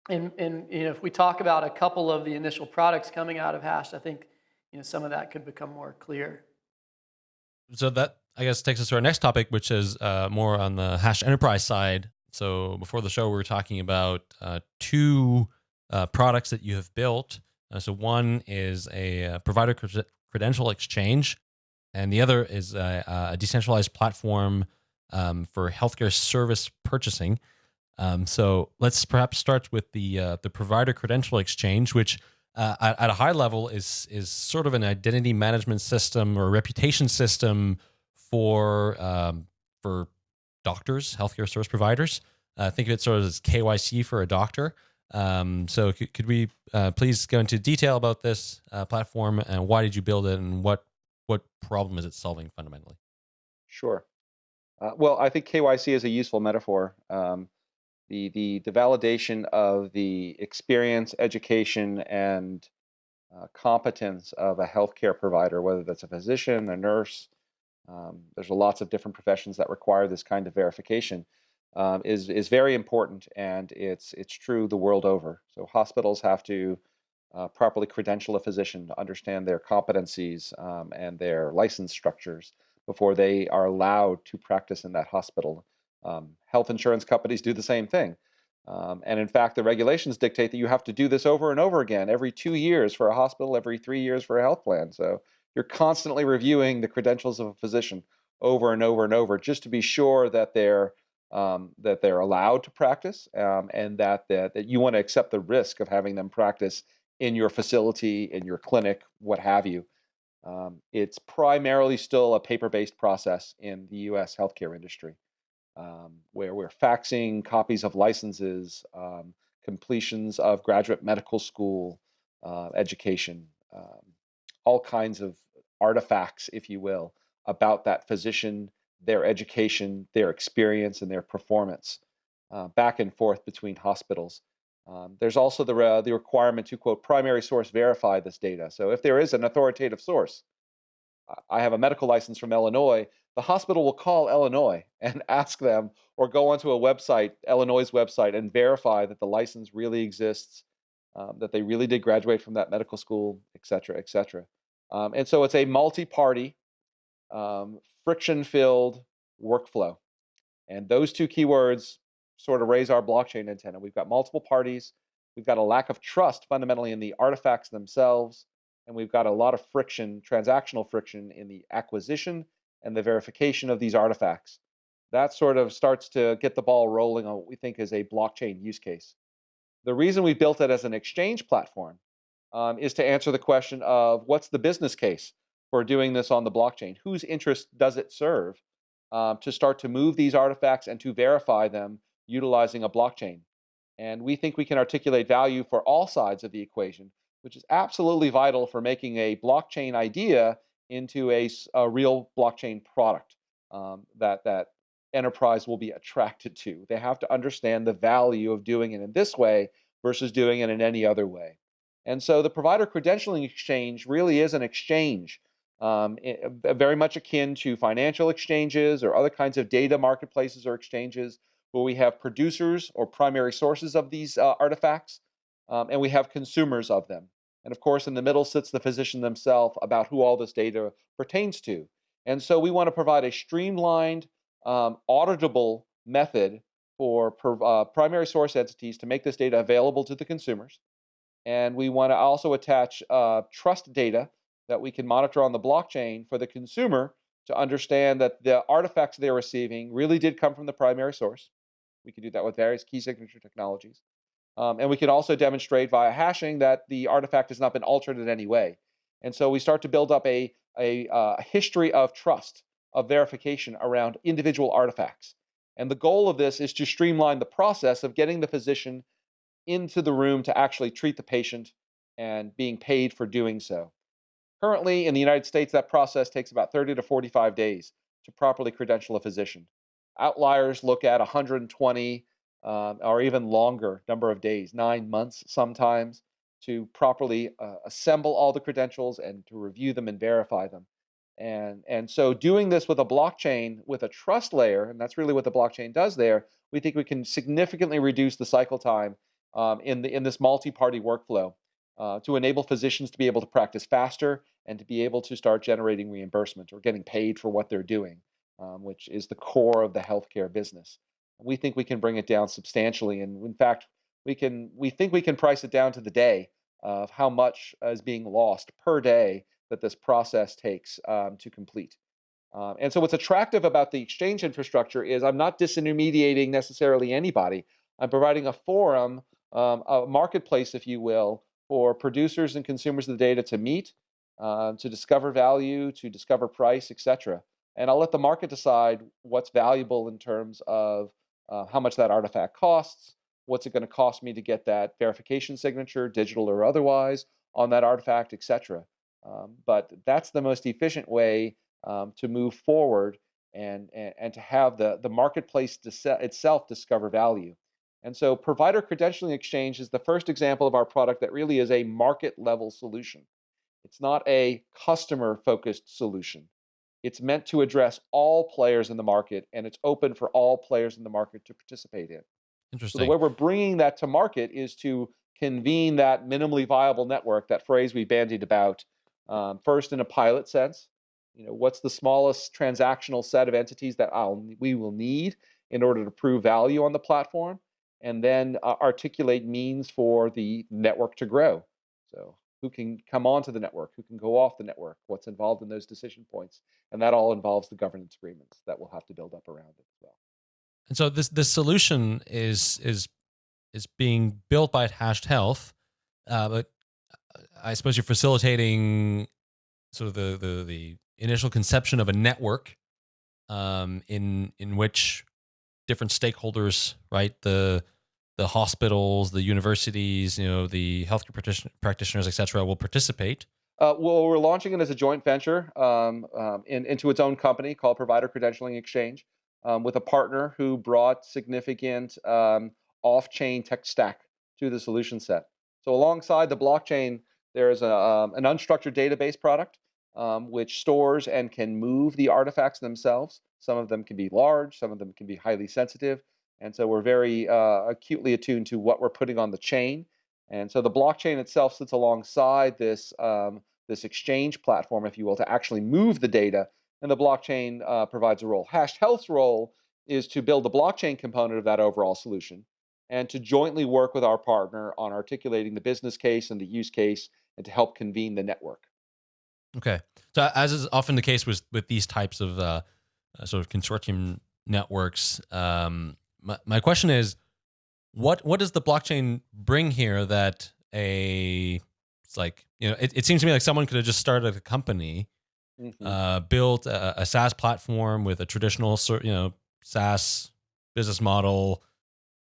and, and you know, if we talk about a couple of the initial products coming out of Hash, I think you know some of that could become more clear. So that I guess takes us to our next topic, which is uh, more on the Hash enterprise side. So before the show, we were talking about uh, two uh, products that you have built. Uh, so one is a uh, provider credential exchange, and the other is a, a decentralized platform um, for healthcare service purchasing. Um, so let's perhaps start with the uh, the provider credential exchange, which uh, at, at, a high level is is sort of an identity management system or reputation system for um, for doctors, healthcare service providers. Uh, think of it sort of as KYC for a doctor. Um, so could, could we uh, please go into detail about this uh, platform and why did you build it and what what problem is it solving fundamentally? Sure. Uh, well, I think KYC is a useful metaphor. Um, the, the, the validation of the experience, education, and uh, competence of a healthcare provider, whether that's a physician, a nurse, um, there's lots of different professions that require this kind of verification, um, is, is very important and it's, it's true the world over. So hospitals have to uh, properly credential a physician to understand their competencies um, and their license structures before they are allowed to practice in that hospital. Um, health insurance companies do the same thing. Um, and in fact, the regulations dictate that you have to do this over and over again every two years for a hospital, every three years for a health plan. So you're constantly reviewing the credentials of a physician over and over and over just to be sure that they're um, that they're allowed to practice um, and that, that that you want to accept the risk of having them practice in your facility, in your clinic, what have you. Um, it's primarily still a paper-based process in the U.S. healthcare industry um, where we're faxing copies of licenses, um, completions of graduate medical school uh, education, um, all kinds of artifacts, if you will, about that physician, their education, their experience, and their performance uh, back and forth between hospitals. Um, there's also the, uh, the requirement to, quote, primary source verify this data. So if there is an authoritative source, I have a medical license from Illinois, the hospital will call Illinois and ask them or go onto a website, Illinois' website, and verify that the license really exists, um, that they really did graduate from that medical school, et cetera, et cetera. Um, and so it's a multi-party, um, friction-filled workflow. And those two keywords sort of raise our blockchain antenna. We've got multiple parties. We've got a lack of trust fundamentally in the artifacts themselves. And we've got a lot of friction, transactional friction in the acquisition and the verification of these artifacts. That sort of starts to get the ball rolling on what we think is a blockchain use case. The reason we built it as an exchange platform um, is to answer the question of what's the business case for doing this on the blockchain? Whose interest does it serve um, to start to move these artifacts and to verify them utilizing a blockchain? And we think we can articulate value for all sides of the equation, which is absolutely vital for making a blockchain idea into a, a real blockchain product um, that that enterprise will be attracted to. They have to understand the value of doing it in this way versus doing it in any other way. And so the provider credentialing exchange really is an exchange, um, very much akin to financial exchanges or other kinds of data marketplaces or exchanges where we have producers or primary sources of these uh, artifacts, um, and we have consumers of them. And of course, in the middle sits the physician themselves about who all this data pertains to. And so we want to provide a streamlined, um, auditable method for uh, primary source entities to make this data available to the consumers. And we want to also attach uh, trust data that we can monitor on the blockchain for the consumer to understand that the artifacts they're receiving really did come from the primary source. We can do that with various key signature technologies. Um, and we can also demonstrate via hashing that the artifact has not been altered in any way. And so we start to build up a, a, uh, history of trust, of verification around individual artifacts. And the goal of this is to streamline the process of getting the physician into the room to actually treat the patient and being paid for doing so. Currently, in the United States, that process takes about 30 to 45 days to properly credential a physician. Outliers look at 120 um, or even longer number of days, nine months sometimes, to properly uh, assemble all the credentials and to review them and verify them. And, and so doing this with a blockchain with a trust layer, and that's really what the blockchain does there, we think we can significantly reduce the cycle time um, in, the, in this multi-party workflow uh, to enable physicians to be able to practice faster and to be able to start generating reimbursement or getting paid for what they're doing, um, which is the core of the healthcare business we think we can bring it down substantially. And in fact, we can we think we can price it down to the day of how much is being lost per day that this process takes um, to complete. Um, and so what's attractive about the exchange infrastructure is I'm not disintermediating necessarily anybody. I'm providing a forum, um, a marketplace, if you will, for producers and consumers of the data to meet, uh, to discover value, to discover price, etc. And I'll let the market decide what's valuable in terms of uh, how much that artifact costs, what's it going to cost me to get that verification signature, digital or otherwise, on that artifact, etc. Um, but that's the most efficient way um, to move forward and, and, and, to have the, the marketplace itself discover value. And so provider credentialing exchange is the first example of our product that really is a market level solution. It's not a customer focused solution. It's meant to address all players in the market, and it's open for all players in the market to participate in. Interesting. So the way we're bringing that to market is to convene that minimally viable network, that phrase we bandied about, um, first in a pilot sense. You know, what's the smallest transactional set of entities that I'll, we will need in order to prove value on the platform, and then uh, articulate means for the network to grow. So who can come onto the network, who can go off the network, what's involved in those decision points, and that all involves the governance agreements that we'll have to build up around it as well. And so this this solution is is is being built by Hashed Health, uh, but uh, I suppose you're facilitating sort of the the, the initial conception of a network um, in in which different stakeholders, right the the hospitals, the universities, you know, the healthcare practitioners, et cetera, will participate. Uh, well, we're launching it as a joint venture um, um, in, into its own company called Provider Credentialing Exchange um, with a partner who brought significant um, off-chain tech stack to the solution set. So alongside the blockchain, there's a, um, an unstructured database product um, which stores and can move the artifacts themselves. Some of them can be large, some of them can be highly sensitive. And so we're very uh, acutely attuned to what we're putting on the chain. And so the blockchain itself sits alongside this, um, this exchange platform, if you will, to actually move the data. And the blockchain uh, provides a role. Hashed Health's role is to build the blockchain component of that overall solution and to jointly work with our partner on articulating the business case and the use case and to help convene the network. Okay. So as is often the case with, with these types of uh, uh sort of consortium networks, um, my, my question is, what what does the blockchain bring here that a it's like you know it, it seems to me like someone could have just started a company mm -hmm. uh, built a, a, SaaS platform with a traditional you know SaaS business model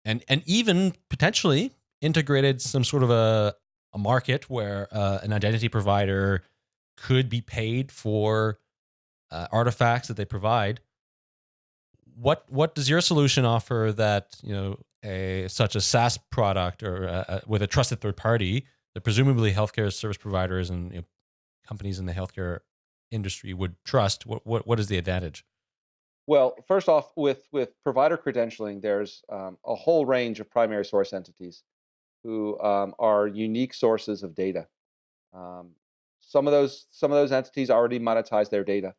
and and even potentially integrated some sort of a a market where uh, an identity provider could be paid for uh, artifacts that they provide what what does your solution offer that you know a such a SaaS product or a, a, with a trusted third party that presumably healthcare service providers and you know, companies in the healthcare industry would trust? What what what is the advantage? Well, first off, with with provider credentialing, there's um, a whole range of primary source entities who um, are unique sources of data. Um, some of those some of those entities already monetize their data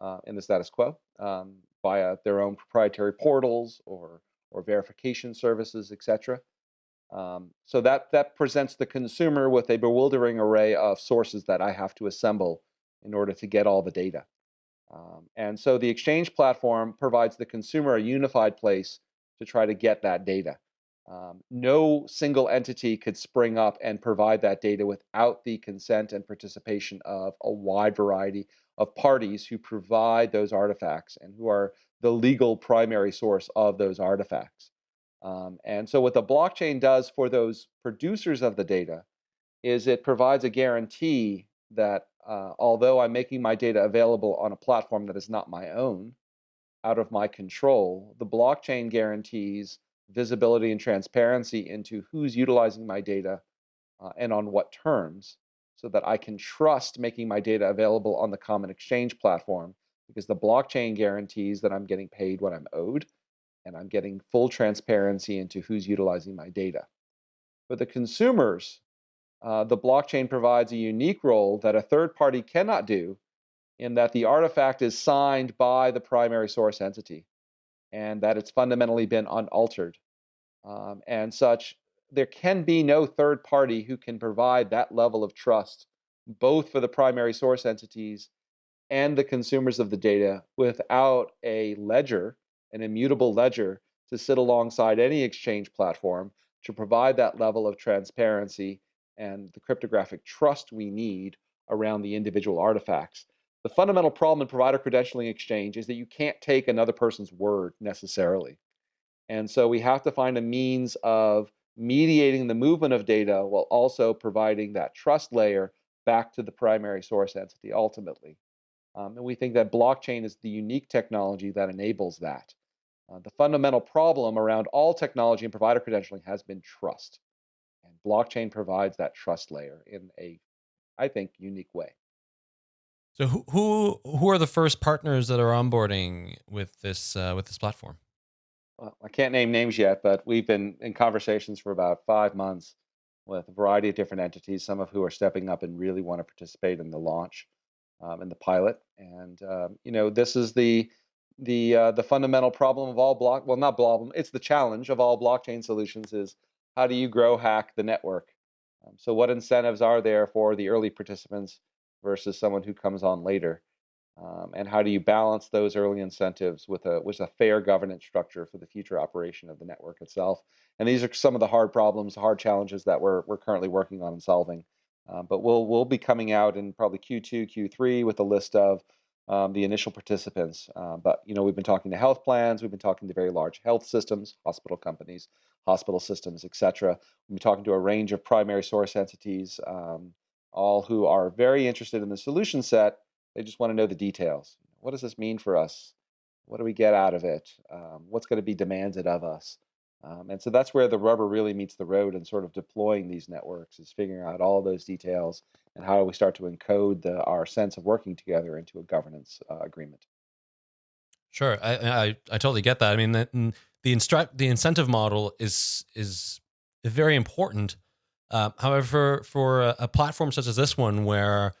uh, in the status quo. Um, via their own proprietary portals or, or verification services, etc. Um, so that, that presents the consumer with a bewildering array of sources that I have to assemble in order to get all the data. Um, and so the exchange platform provides the consumer a unified place to try to get that data. Um, no single entity could spring up and provide that data without the consent and participation of a wide variety of parties who provide those artifacts and who are the legal primary source of those artifacts. Um, and so what the blockchain does for those producers of the data is it provides a guarantee that uh, although I'm making my data available on a platform that is not my own, out of my control, the blockchain guarantees visibility and transparency into who's utilizing my data uh, and on what terms so that I can trust making my data available on the common exchange platform because the blockchain guarantees that I'm getting paid what I'm owed and I'm getting full transparency into who's utilizing my data. For the consumers, uh, the blockchain provides a unique role that a third party cannot do in that the artifact is signed by the primary source entity and that it's fundamentally been unaltered. Um, and such, there can be no third party who can provide that level of trust, both for the primary source entities and the consumers of the data without a ledger, an immutable ledger to sit alongside any exchange platform to provide that level of transparency and the cryptographic trust we need around the individual artifacts. The fundamental problem in provider credentialing exchange is that you can't take another person's word necessarily. And so we have to find a means of mediating the movement of data while also providing that trust layer back to the primary source entity ultimately. Um, and we think that blockchain is the unique technology that enables that. Uh, the fundamental problem around all technology and provider credentialing has been trust. And blockchain provides that trust layer in a, I think, unique way. So who who are the first partners that are onboarding with this uh, with this platform? Well, I can't name names yet, but we've been in conversations for about five months with a variety of different entities, some of who are stepping up and really want to participate in the launch um, and the pilot. And um, you know, this is the the uh, the fundamental problem of all block. Well, not problem. It's the challenge of all blockchain solutions is how do you grow hack the network? Um, so, what incentives are there for the early participants versus someone who comes on later? Um, and how do you balance those early incentives with a with a fair governance structure for the future operation of the network itself? And these are some of the hard problems, hard challenges that we're we're currently working on and solving. Uh, but we'll we'll be coming out in probably Q2, Q3 with a list of um, the initial participants. Uh, but you know, we've been talking to health plans, we've been talking to very large health systems, hospital companies, hospital systems, et cetera. We've been talking to a range of primary source entities, um, all who are very interested in the solution set. They just want to know the details. What does this mean for us? What do we get out of it? Um, what's going to be demanded of us? Um, and so that's where the rubber really meets the road and sort of deploying these networks is figuring out all those details and how do we start to encode the, our sense of working together into a governance uh, agreement. Sure, I, I, I totally get that. I mean, the the, instruct, the incentive model is is very important. Uh, however, for a, a platform such as this one, where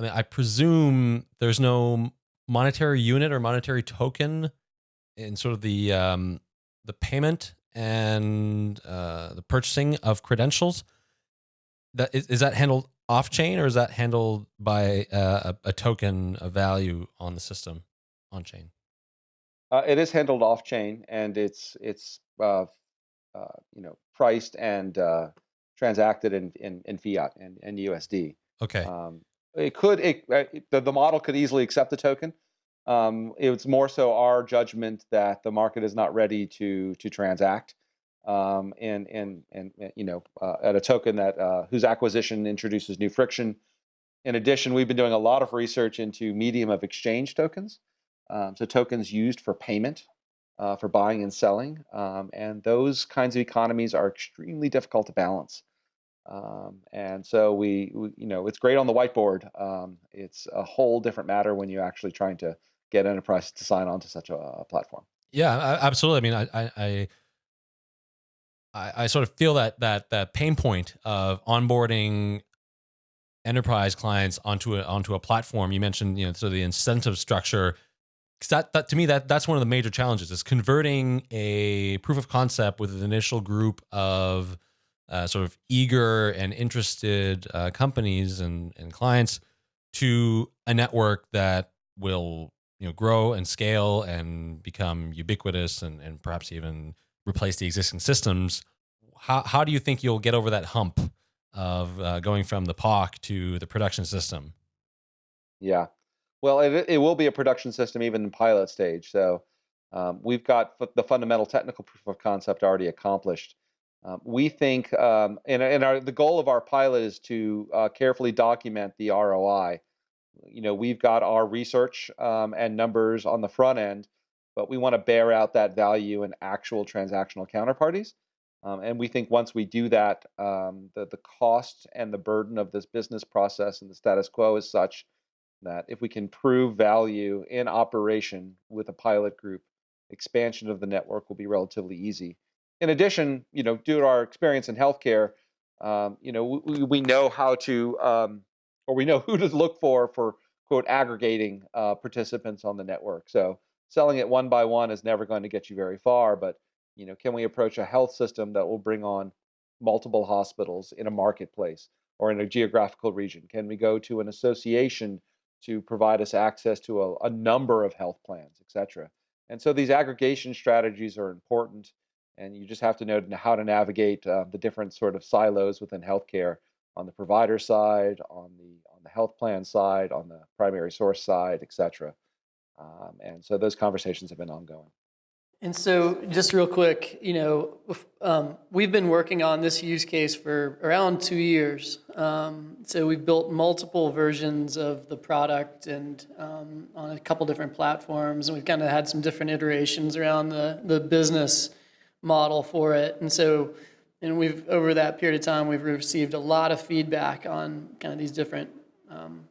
I mean, I presume there's no monetary unit or monetary token in sort of the um, the payment and uh, the purchasing of credentials. That is, is that handled off chain or is that handled by uh, a, a, token of value on the system on chain? Uh, it is handled off chain and it's it's uh, uh, you know priced and uh, transacted in, in, in fiat and, and USD. Okay. Um, it could it, the, the model could easily accept the token. Um, it's more so our judgment that the market is not ready to to transact, um, and and and you know uh, at a token that uh, whose acquisition introduces new friction. In addition, we've been doing a lot of research into medium of exchange tokens, um, so tokens used for payment, uh, for buying and selling, um, and those kinds of economies are extremely difficult to balance. Um, and so we, we, you know, it's great on the whiteboard. Um, it's a whole different matter when you're actually trying to get enterprises to sign on to such a, a platform. Yeah, absolutely. I mean, I, I, I, I sort of feel that that that pain point of onboarding enterprise clients onto a onto a platform. You mentioned, you know, so the incentive structure. Because that, that to me that that's one of the major challenges is converting a proof of concept with an initial group of uh, sort of eager and interested uh, companies and, and clients to a network that will you know grow and scale and become ubiquitous and, and perhaps even replace the existing systems. How, how do you think you'll get over that hump of uh, going from the POC to the production system? Yeah. Well it, it will be a production system even in pilot stage. So um, we've got the fundamental technical proof of concept already accomplished um, we think um, and, and our, the goal of our pilot is to uh, carefully document the roi you know, we've got our research um, and numbers on the front end, but we want to bear out that value in actual transactional counterparties. Um, and we think once we do that, um, the, the cost and the burden of this business process and the status quo is such that if we can prove value in operation with a pilot group, expansion of the network will be relatively easy. In addition, you know, due to our experience in healthcare, um, you know, we, we know how to um, or we know who to look for for quote aggregating uh, participants on the network. So selling it one by one is never going to get you very far. But you know, can we approach a health system that will bring on multiple hospitals in a marketplace or in a geographical region? Can we go to an association to provide us access to a, a number of health plans, et cetera? And so these aggregation strategies are important, and you just have to know how to navigate uh, the different sort of silos within healthcare on the provider side, on the on the health plan side, on the primary source side, et cetera. Um, and so those conversations have been ongoing. And so, just real quick, you know, um, we've been working on this use case for around two years. Um, so we've built multiple versions of the product and um, on a couple different platforms, and we've kind of had some different iterations around the the business model for it. And so, and we've over that period of time we've received a lot of feedback on kind of these different um,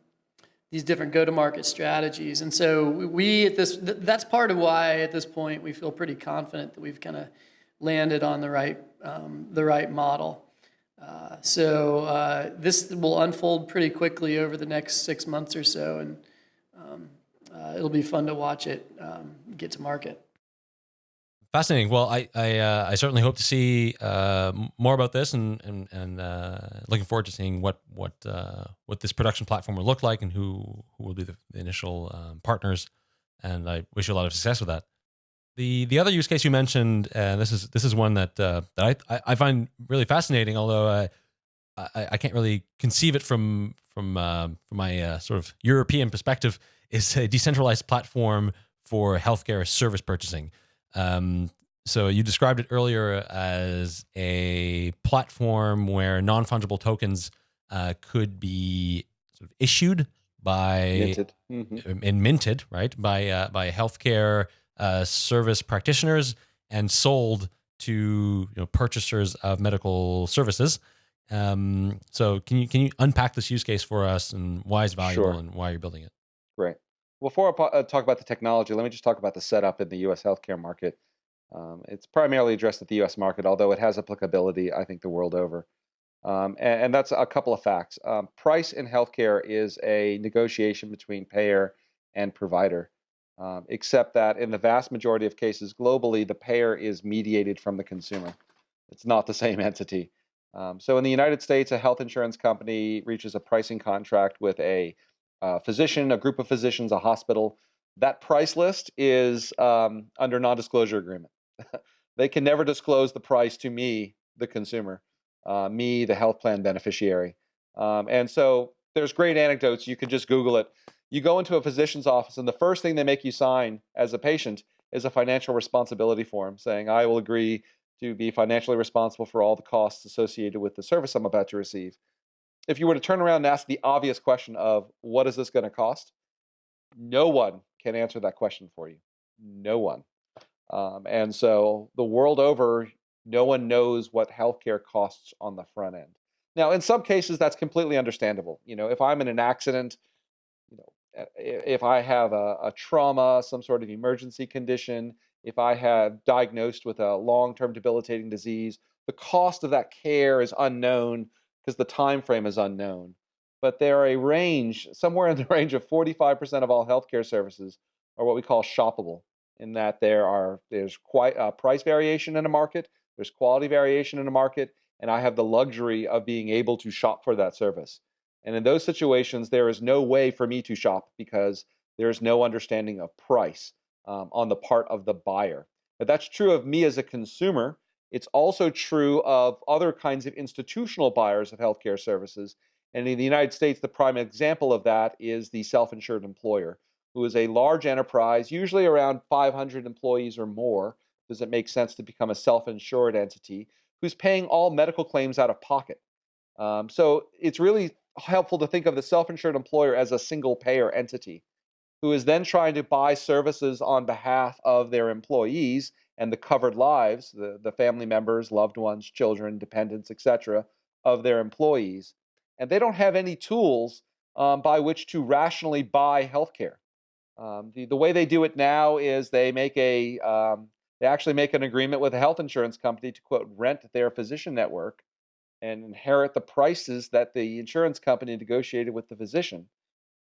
these different go-to-market strategies. And so we at this that's part of why at this point we feel pretty confident that we've kind of landed on the right um, the right model. Uh, so uh, this will unfold pretty quickly over the next six months or so, and um, uh, it'll be fun to watch it um, get to market. Fascinating. Well, I I, uh, I certainly hope to see uh, more about this, and and and uh, looking forward to seeing what what uh, what this production platform will look like, and who who will be the, initial um, partners. And I wish you a lot of success with that. The the other use case you mentioned, and this is this is one that uh, that I I find really fascinating, although I I, I can't really conceive it from from uh, from my sort of European perspective. Is a decentralized platform for healthcare service purchasing. Um, so you described it earlier as a platform where non-fungible tokens uh, could be sort of issued by minted. Mm-hmm. and minted, right, by uh, by healthcare uh, service practitioners and sold to you know, purchasers of medical services. Um, so can you can you unpack this use case for us and why it's valuable Sure. and why you're building it? Before I uh, talk about the technology, let me just talk about the setup in the U.S. healthcare market. Um, it's primarily addressed at the U.S. market, although it has applicability, I think, the world over. Um, and, and that's a couple of facts. Um, price in healthcare is a negotiation between payer and provider, um, except that in the vast majority of cases globally, the payer is mediated from the consumer. It's not the same entity. Um, so in the United States, a health insurance company reaches a pricing contract with a uh, physician, a group of physicians, a hospital. That price list is um, under non-disclosure agreement. they can never disclose the price to me, the consumer, uh, me, the health plan beneficiary. Um, and so there's great anecdotes. You can just Google it. You go into a physician's office, and the first thing they make you sign as a patient is a financial responsibility form saying, I will agree to be financially responsible for all the costs associated with the service I'm about to receive. If you were to turn around and ask the obvious question of what is this going to cost, no one can answer that question for you. No one. Um, and so the world over, no one knows what healthcare costs on the front end. Now, in some cases, that's completely understandable. You know, if I'm in an accident, you know, if I have a, a trauma, some sort of emergency condition, if I have diagnosed with a long-term debilitating disease, the cost of that care is unknown because the time frame is unknown. But there are a range, somewhere in the range of 45% of all healthcare services are what we call shoppable in that there are there's quite a price variation in a market, there's quality variation in a market, and I have the luxury of being able to shop for that service. And in those situations, there is no way for me to shop because there is no understanding of price um, on the part of the buyer. That's true of me as a consumer. It's also true of other kinds of institutional buyers of healthcare services. And in the United States, the prime example of that is the self insured employer who is a large enterprise, usually around 500 employees or more, does it make sense to become a self insured entity who's paying all medical claims out of pocket? Um, so it's really helpful to think of the self insured employer as a single payer entity who is then trying to buy services on behalf of their employees and the covered lives, the, the family members, loved ones, children, dependents, etc., of their employees. And they don't have any tools um, by which to rationally buy healthcare. Um, the, the way they do it now is they make a um, they actually make an agreement with a health insurance company to quote rent their physician network and inherit the prices that the insurance company negotiated with the physician.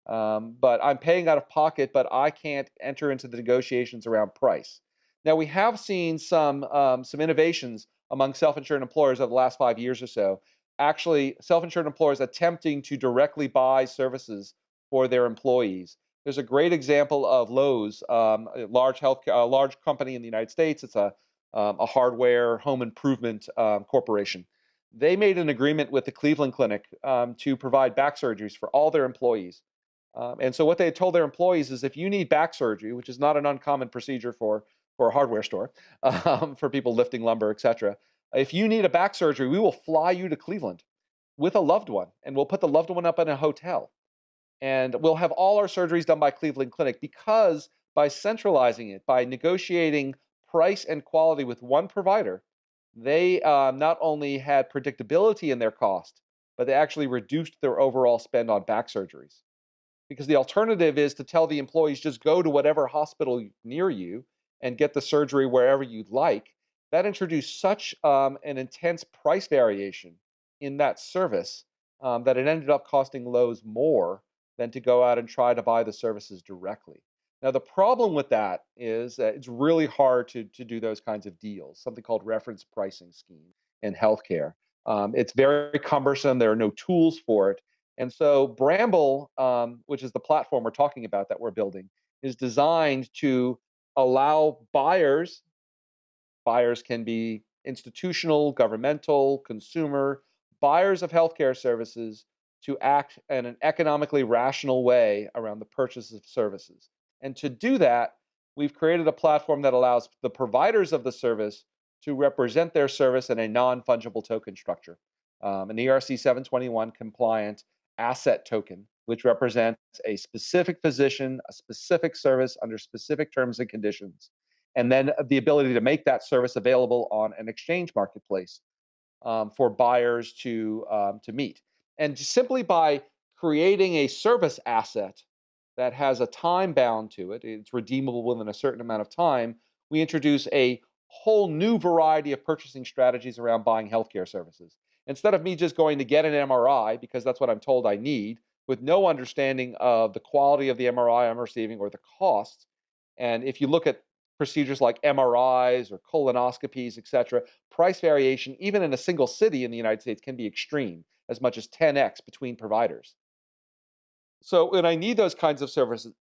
Um, but I'm paying out of pocket, but I can't enter into the negotiations around price. Now we have seen some um, some innovations among self-insured employers over the last five years or so. Actually, self-insured employers attempting to directly buy services for their employees. There's a great example of Lowe's, um, a large health, a large company in the United States. It's a um, a hardware home improvement um, corporation. They made an agreement with the Cleveland Clinic um, to provide back surgeries for all their employees. Um, and so what they told their employees is if you need back surgery, which is not an uncommon procedure for for a hardware store, um, for people lifting lumber, etc. If you need a back surgery, we will fly you to Cleveland with a loved one, and we'll put the loved one up in a hotel and we'll have all our surgeries done by Cleveland Clinic because by centralizing it, by negotiating price and quality with one provider, they um, not only had predictability in their cost, but they actually reduced their overall spend on back surgeries. because the alternative is to tell the employees just go to whatever hospital near you and get the surgery wherever you'd like. That introduced such um, an intense price variation in that service um, that it ended up costing Lowe's more than to go out and try to buy the services directly. Now, the problem with that is that it's really hard to, to do those kinds of deals, something called reference pricing scheme in healthcare. Um, it's very cumbersome. There are no tools for it. And so Bramble, um, which is the platform we're talking about that we're building, is designed to allow buyers, buyers can be institutional, governmental, consumer, buyers of healthcare services to act in an economically rational way around the purchase of services. And to do that, we've created a platform that allows the providers of the service to represent their service in a non-fungible token structure, um, an ERC 721 compliant asset token, which represents a specific physician, a specific service under specific terms and conditions, and then the ability to make that service available on an exchange marketplace um, for buyers to um, to meet. And simply by creating a service asset that has a time bound to it, it's redeemable within a certain amount of time, we introduce a whole new variety of purchasing strategies around buying healthcare services. Instead of me just going to get an MRI because that's what I'm told I need, with no understanding of the quality of the MRI I'm receiving or the costs. And if you look at procedures like MRIs or colonoscopies, et cetera, price variation, even in a single city in the United States, can be extreme, as much as 10x between providers. So when I need those kinds of services,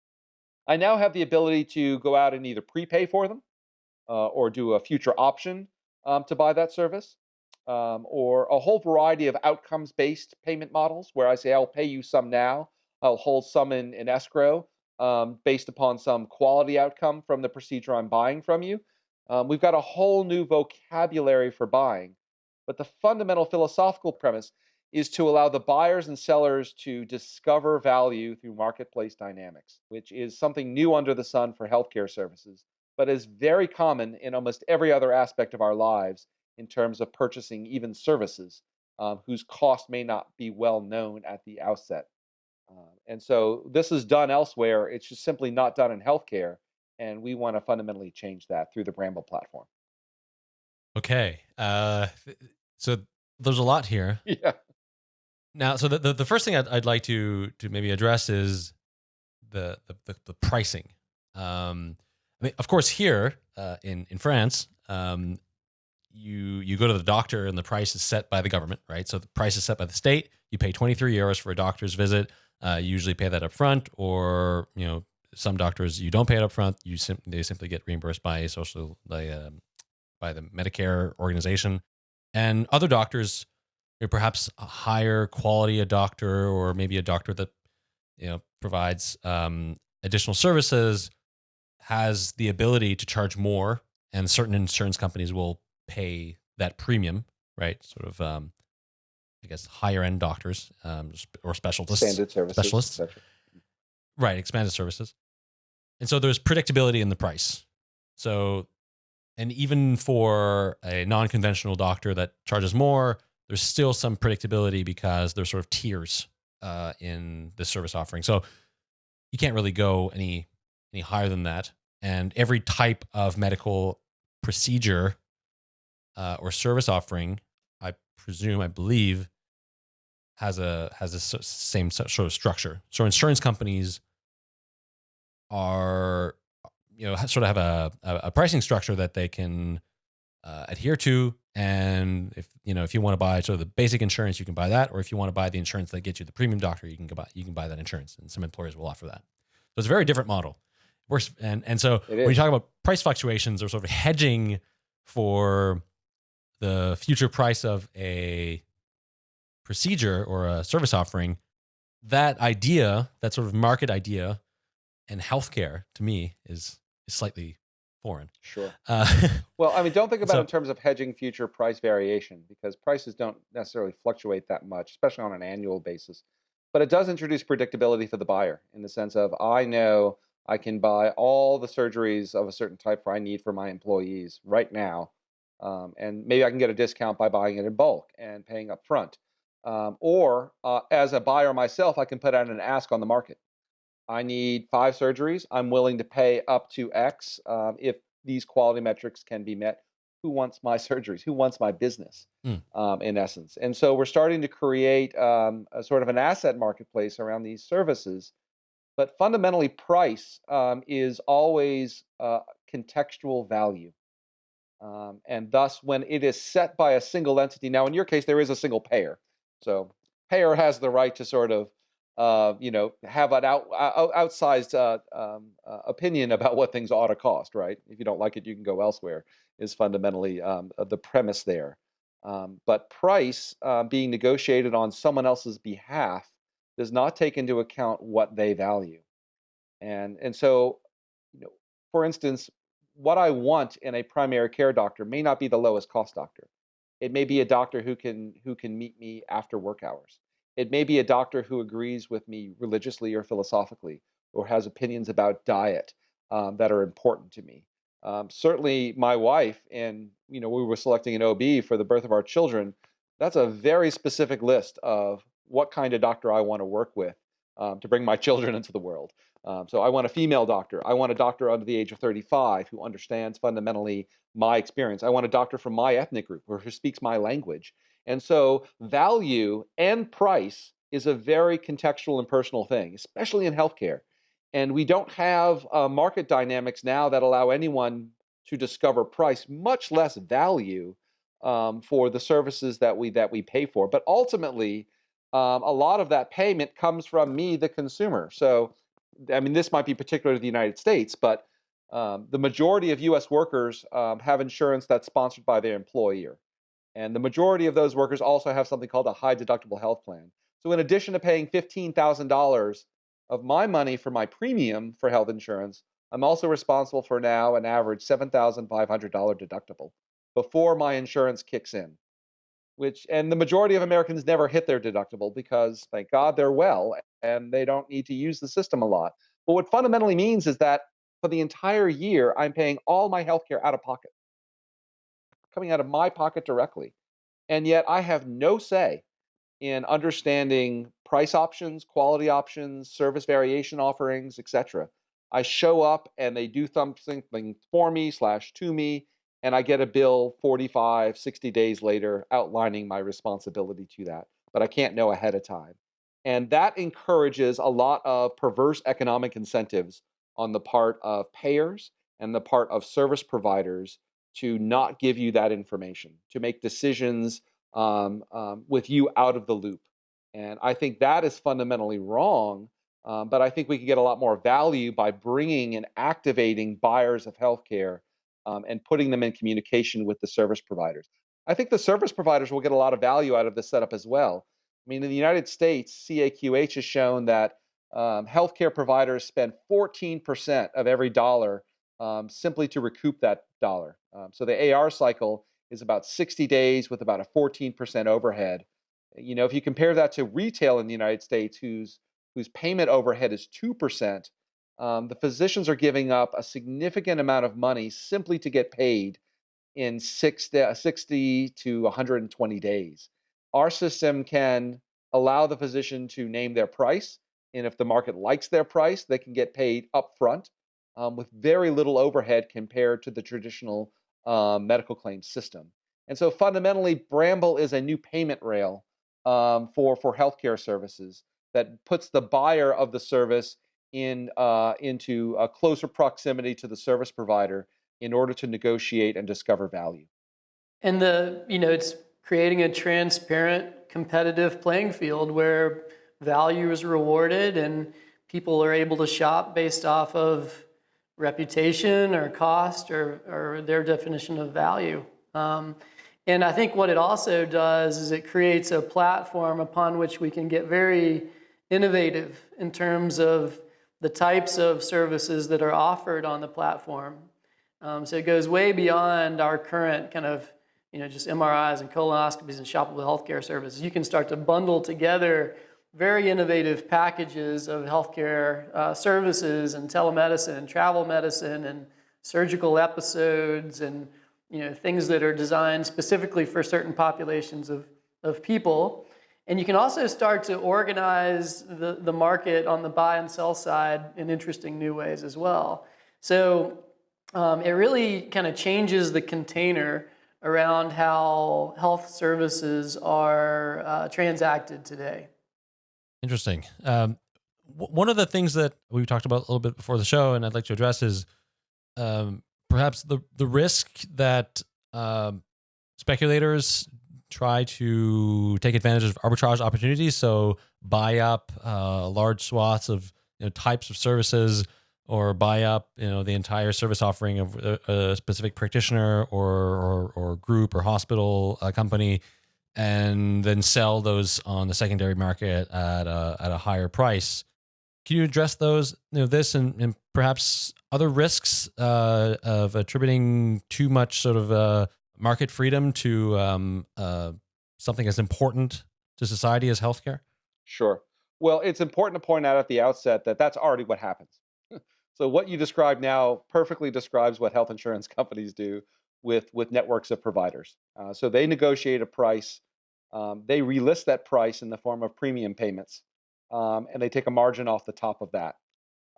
I now have the ability to go out and either prepay for them uh, or do a future option um, to buy that service, um, or a whole variety of outcomes-based payment models where I say I'll pay you some now, I'll hold some in, in escrow um, based upon some quality outcome from the procedure I'm buying from you. Um, we've got a whole new vocabulary for buying, but the fundamental philosophical premise is to allow the buyers and sellers to discover value through marketplace dynamics, which is something new under the sun for healthcare services, but is very common in almost every other aspect of our lives in terms of purchasing even services um, whose cost may not be well known at the outset. Uh, and so this is done elsewhere. It's just simply not done in healthcare. And we want to fundamentally change that through the Bramble platform. Okay. Uh, so there's a lot here. Yeah. Now, so the, the, the first thing I'd, I'd like to to maybe address is the the, the, the pricing. Um, I mean, of course, here uh, in in France, um, you you go to the doctor and the price is set by the government, right? So the price is set by the state. You pay 23 euros for a doctor's visit. Uh, you usually pay that up front, or you know, some doctors you don't pay it up front. You sim- they simply get reimbursed by social by um, by the Medicare organization, and other doctors perhaps a higher quality a doctor or maybe a doctor that you know provides um, additional services has the ability to charge more and certain insurance companies will pay that premium right? Sort of um, i guess higher end doctors um, or specialists. Standard services, specialists. right expanded services. And so there's predictability in the price. So and even for a non-conventional doctor that charges more there's still some predictability because there's sort of tiers uh, in the service offering. So you can't really go any any higher than that. And every type of medical procedure uh, or service offering, I presume, I believe, has a has a same sort of structure. So insurance companies are, you know, sort of have a, a pricing structure that they can uh, adhere to. And if you know if you want to buy sort of the basic insurance, you can buy that, or if you want to buy the insurance that gets you the premium doctor, you can buy you can buy that insurance, and some employers will offer that. So it's a very different model. Works and and so when you talk about price fluctuations or sort of hedging for the future price of a procedure or a service offering, that idea, that sort of market idea, and healthcare to me is is slightly foreign. Sure. Uh, well, I mean, don't think about so, it in terms of hedging future price variation because prices don't necessarily fluctuate that much, especially on an annual basis. But it does introduce predictability for the buyer in the sense of I know I can buy all the surgeries of a certain type I need for my employees right now. Um, and maybe I can get a discount by buying it in bulk and paying up front. Um, or uh, as a buyer myself, I can put out an ask on the market I need five surgeries. I'm willing to pay up to X um, if these quality metrics can be met. Who wants my surgeries? Who wants my business, Hmm. um, in essence? And so we're starting to create um, a sort of an asset marketplace around these services. But fundamentally, price um, is always uh, contextual value. Um, and thus, when it is set by a single entity, now in your case, there is a single payer. So payer has the right to sort of, uh, you know, have an out, out, outsized uh, um, uh, opinion about what things ought to cost, right? If you don't like it, you can go elsewhere, is fundamentally um, uh, the premise there. Um, but price uh, being negotiated on someone else's behalf does not take into account what they value. And, and so, you know, for instance, what I want in a primary care doctor may not be the lowest cost doctor. It may be a doctor who can who can meet me after work hours. It may be a doctor who agrees with me religiously or philosophically, or has opinions about diet um, that are important to me. Um, certainly, my wife and you know we were selecting an OB for the birth of our children. That's a very specific list of what kind of doctor I want to work with um, to bring my children into the world. Um, so I want a female doctor. I want a doctor under the age of 35 who understands fundamentally my experience. I want a doctor from my ethnic group or who speaks my language. And so value and price is a very contextual and personal thing, especially in healthcare. And we don't have uh, market dynamics now that allow anyone to discover price, much less value um, for the services that we that we pay for. But ultimately, um, a lot of that payment comes from me, the consumer. So I mean, this might be particular to the United States, but um, the majority of U.S. workers um, have insurance that's sponsored by their employer. And the majority of those workers also have something called a high deductible health plan. So, in addition to paying $15,000 of my money for my premium for health insurance, I'm also responsible for now an average $7,500 deductible before my insurance kicks in. Which, and the majority of Americans never hit their deductible because, thank God, they're well and they don't need to use the system a lot. But what fundamentally means is that for the entire year, I'm paying all my healthcare out of pocket, coming out of my pocket directly. And yet I have no say in understanding price options, quality options, service variation offerings, etc. I show up and they do something for me slash to me, and I get a bill 45, 60 days later outlining my responsibility to that. But I can't know ahead of time. And that encourages a lot of perverse economic incentives on the part of payers and the part of service providers to not give you that information, to make decisions um, um, with you out of the loop. And I think that is fundamentally wrong. Um, but I think we can get a lot more value by bringing and activating buyers of healthcare um, and putting them in communication with the service providers. I think the service providers will get a lot of value out of this setup as well. I mean, in the United States, CAQH has shown that um, healthcare providers spend 14% of every dollar um, simply to recoup that dollar. Um, so the AR cycle is about 60 days with about a 14% overhead. You know, if you compare that to retail in the United States, whose whose payment overhead is 2%, um, the physicians are giving up a significant amount of money simply to get paid in 60, 60 to 120 days. Our system can allow the physician to name their price, and if the market likes their price, they can get paid upfront um, with very little overhead compared to the traditional um, medical claims system. And so fundamentally, Bramble is a new payment rail um, for, for healthcare services that puts the buyer of the service in, uh, into a closer proximity to the service provider in order to negotiate and discover value. And the, you know, it's creating a transparent, competitive playing field where value is rewarded and people are able to shop based off of reputation or cost or, or their definition of value. Um, and I think what it also does is it creates a platform upon which we can get very innovative in terms of the types of services that are offered on the platform. Um, so it goes way beyond our current kind of, you know, just MRIs and colonoscopies and shoppable healthcare services. You can start to bundle together very innovative packages of healthcare uh, services and telemedicine and travel medicine and surgical episodes and you know things that are designed specifically for certain populations of, of people And you can also start to organize the, the market on the buy and sell side in interesting new ways as well. So um, it really kind of changes the container around how health services are uh, transacted today. Interesting. Um, one of the things that we talked about a little bit before the show, and I'd like to address is um, perhaps the the risk that um, speculators try to take advantage of arbitrage opportunities. So buy up uh, large swaths of you know, types of services, or buy up you know the entire service offering of a, a specific practitioner or, or, or group or hospital uh, company, and then sell those on the secondary market at a, at a higher price. Can you address those, you know, this and, and perhaps other risks uh, of attributing too much sort of uh, market freedom to um, uh, something as important to society as healthcare? Sure. Well, it's important to point out at the outset that that's already what happens. so what you describe now perfectly describes what health insurance companies do with with networks of providers. Uh, so they negotiate a price, um, they relist that price in the form of premium payments, um, and they take a margin off the top of that.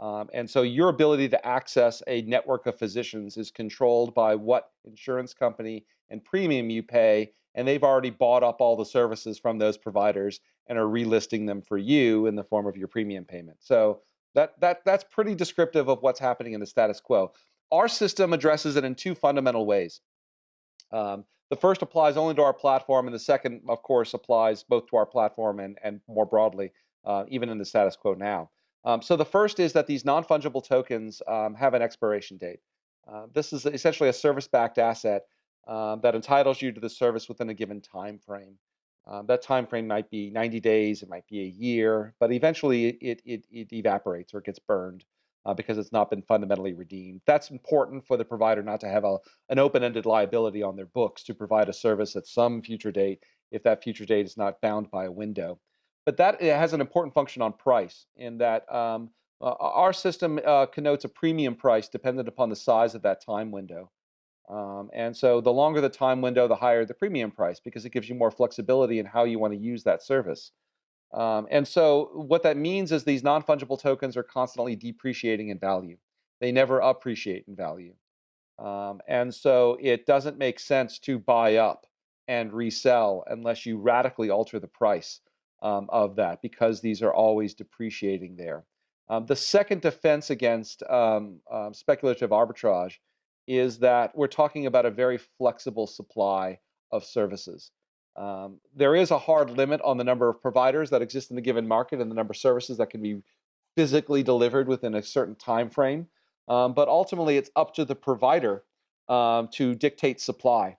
Um, and so your ability to access a network of physicians is controlled by what insurance company and premium you pay, and they've already bought up all the services from those providers and are relisting them for you in the form of your premium payment. So that that that's pretty descriptive of what's happening in the status quo. Our system addresses it in two fundamental ways. Um, the first applies only to our platform, and the second, of course, applies both to our platform and, and more broadly, uh, even in the status quo now. Um, so the first is that these non-fungible tokens um, have an expiration date. Uh, this is essentially a service-backed asset um, that entitles you to the service within a given time frame. Um, that time frame might be 90 days, it might be a year, but eventually it, it, it evaporates or it gets burned uh, because it's not been fundamentally redeemed. That's important for the provider not to have a, an open-ended liability on their books to provide a service at some future date if that future date is not bound by a window. But that has an important function on price in that um, uh, our system uh, connotes a premium price dependent upon the size of that time window. Um, and so the longer the time window, the higher the premium price because it gives you more flexibility in how you want to use that service. Um, and so what that means is these non-fungible tokens are constantly depreciating in value. They never appreciate in value. Um, and so it doesn't make sense to buy up and resell unless you radically alter the price um, of that because these are always depreciating there. Um, the second defense against um, um, speculative arbitrage is that we're talking about a very flexible supply of services. Um, there is a hard limit on the number of providers that exist in the given market and the number of services that can be physically delivered within a certain time frame. Um, but ultimately, it's up to the provider to dictate supply.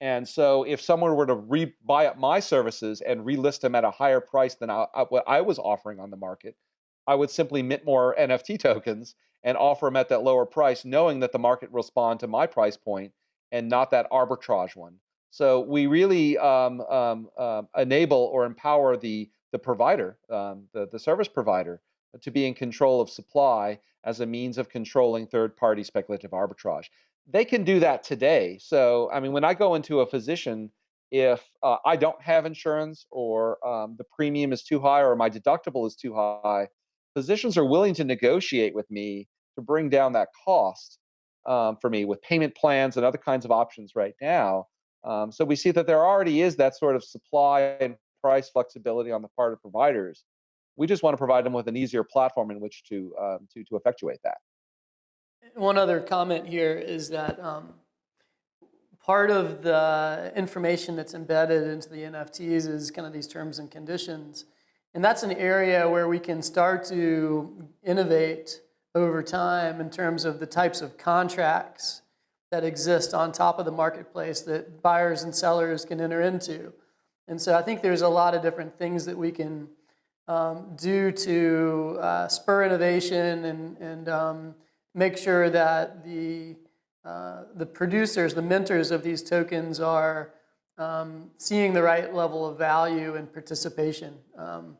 And so, if someone were to re- buy up my services and relist them at a higher price than I, I, what I was offering on the market, I would simply mint more NFT tokens and offer them at that lower price, knowing that the market will respond to my price point and not that arbitrage one. So we really um, um, uh, enable or empower the the provider, um, the the service provider, to be in control of supply as a means of controlling third-party speculative arbitrage. They can do that today. So I mean, when I go into a physician, if uh, I don't have insurance or um, the premium is too high or my deductible is too high, physicians are willing to negotiate with me to bring down that cost um, for me with payment plans and other kinds of options right now. Um, so we see that there already is that sort of supply and price flexibility on the part of providers. We just want to provide them with an easier platform in which to um, to to effectuate that. One other comment here is that um, part of the information that's embedded into the NFTs is kind of these terms and conditions, and that's an area where we can start to innovate over time in terms of the types of contracts that exist on top of the marketplace that buyers and sellers can enter into. And so I think there's a lot of different things that we can um, do to uh, spur innovation and, and um, make sure that the, uh, the producers, the minters of these tokens are um, seeing the right level of value and participation um,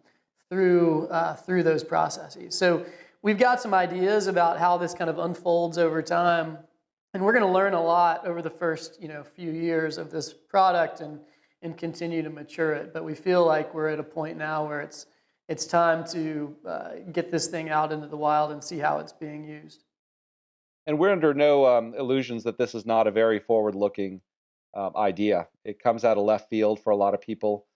through, uh, through those processes. So we've got some ideas about how this kind of unfolds over time. And we're going to learn a lot over the first you know, few years of this product and, and continue to mature it. But we feel like we're at a point now where it's it's time to uh, get this thing out into the wild and see how it's being used. And we're under no um, illusions that this is not a very forward-looking um, idea. It comes out of left field for a lot of people.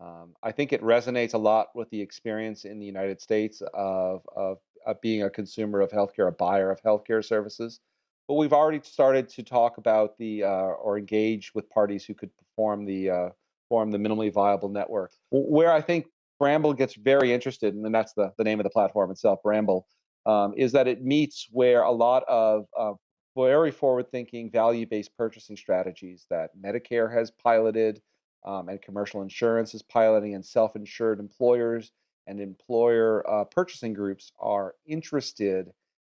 Um, I think it resonates a lot with the experience in the United States of, of, of being a consumer of healthcare, a buyer of healthcare services. But we've already started to talk about the uh, or engage with parties who could perform the uh, form the minimally viable network. Where I think Bramble gets very interested, and that's the, the name of the platform itself, Bramble, um, is that it meets where a lot of uh, very forward-thinking, value-based purchasing strategies that Medicare has piloted, um, and commercial insurance is piloting, and self-insured employers and employer uh, purchasing groups are interested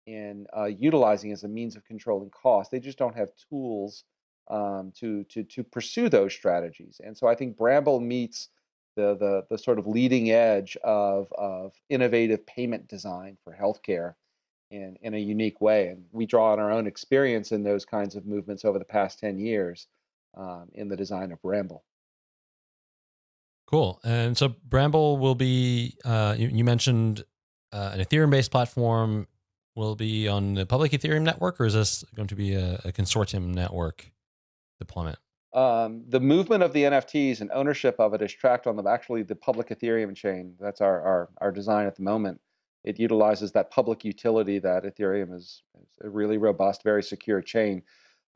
in uh, utilizing as a means of controlling costs. They just don't have tools um, to to to pursue those strategies. And so I think Bramble meets the, the, the sort of leading edge of, of innovative payment design for healthcare in, in a unique way. And we draw on our own experience in those kinds of movements over the past 10 years um, in the design of Bramble. Cool. And so Bramble will be, uh, you, you, mentioned uh, an Ethereum based platform will be on the public Ethereum network, or is this going to be a, a consortium network deployment? Um, the movement of the NFTs and ownership of it is tracked on the actually the public Ethereum chain. That's our, our, our design at the moment. It utilizes that public utility that Ethereum is, is a really robust, very secure chain.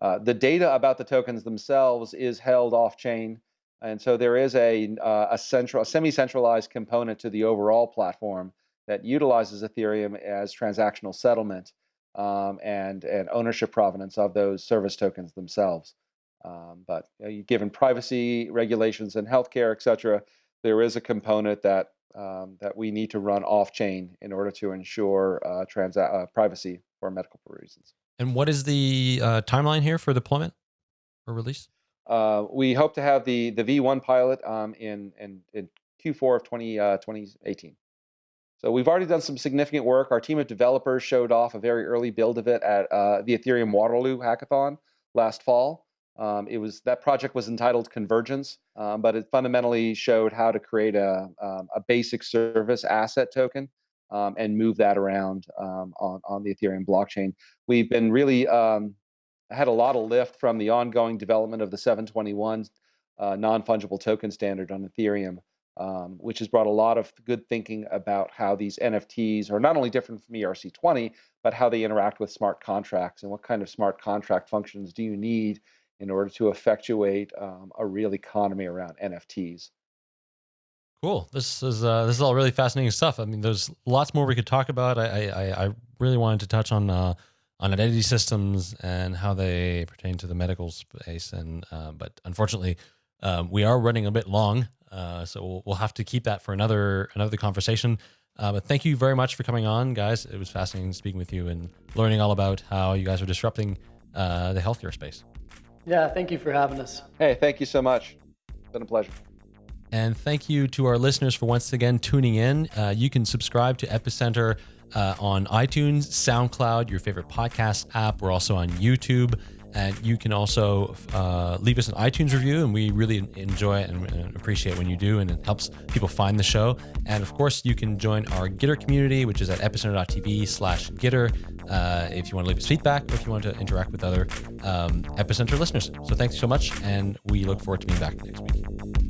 Uh, the data about the tokens themselves is held off chain. And so there is a, uh, a central, a semi-centralized component to the overall platform that utilizes Ethereum as transactional settlement um, and, and ownership provenance of those service tokens themselves. Um, but you know, given privacy regulations and healthcare, et cetera, there is a component that um, that we need to run off chain in order to ensure uh, uh, privacy for medical reasons. And what is the uh, timeline here for deployment or release? Uh, we hope to have the the V1 pilot um, in, in, in Q4 of 20, 2018. Uh, so we've already done some significant work. Our team of developers showed off a very early build of it at uh, the Ethereum Waterloo hackathon last fall. Um, it was that project was entitled Convergence, um, but it fundamentally showed how to create a, um, a basic service asset token um, and move that around um, on, on the Ethereum blockchain. We've been really um, had a lot of lift from the ongoing development of the 721 uh, non-fungible token standard on Ethereum, which has brought a lot of good thinking about how these NFTs are not only different from ERC20, but how they interact with smart contracts and what kind of smart contract functions do you need in order to effectuate um, a real economy around NFTs. Cool. This is uh, this is all really fascinating stuff. I mean, there's lots more we could talk about. I I, I really wanted to touch on uh, on identity systems and how they pertain to the medical space, and uh, but unfortunately, um, we are running a bit long, uh, so we'll, we'll have to keep that for another another conversation. Uh, but thank you very much for coming on, guys. It was fascinating speaking with you and learning all about how you guys are disrupting uh, the healthcare space. Yeah, thank you for having us. Hey, thank you so much. It's been a pleasure. And thank you to our listeners for once again tuning in. Uh, you can subscribe to Epicenter uh, on iTunes, SoundCloud, your favorite podcast app. We're also on YouTube. And you can also uh, leave us an iTunes review, and we really enjoy it and appreciate when you do, and it helps people find the show. And of course, you can join our Gitter community, which is at epicenter.tv slash Gitter, uh, if you want to leave us feedback or if you want to interact with other um, Epicenter listeners. So thanks so much, and we look forward to being back next week.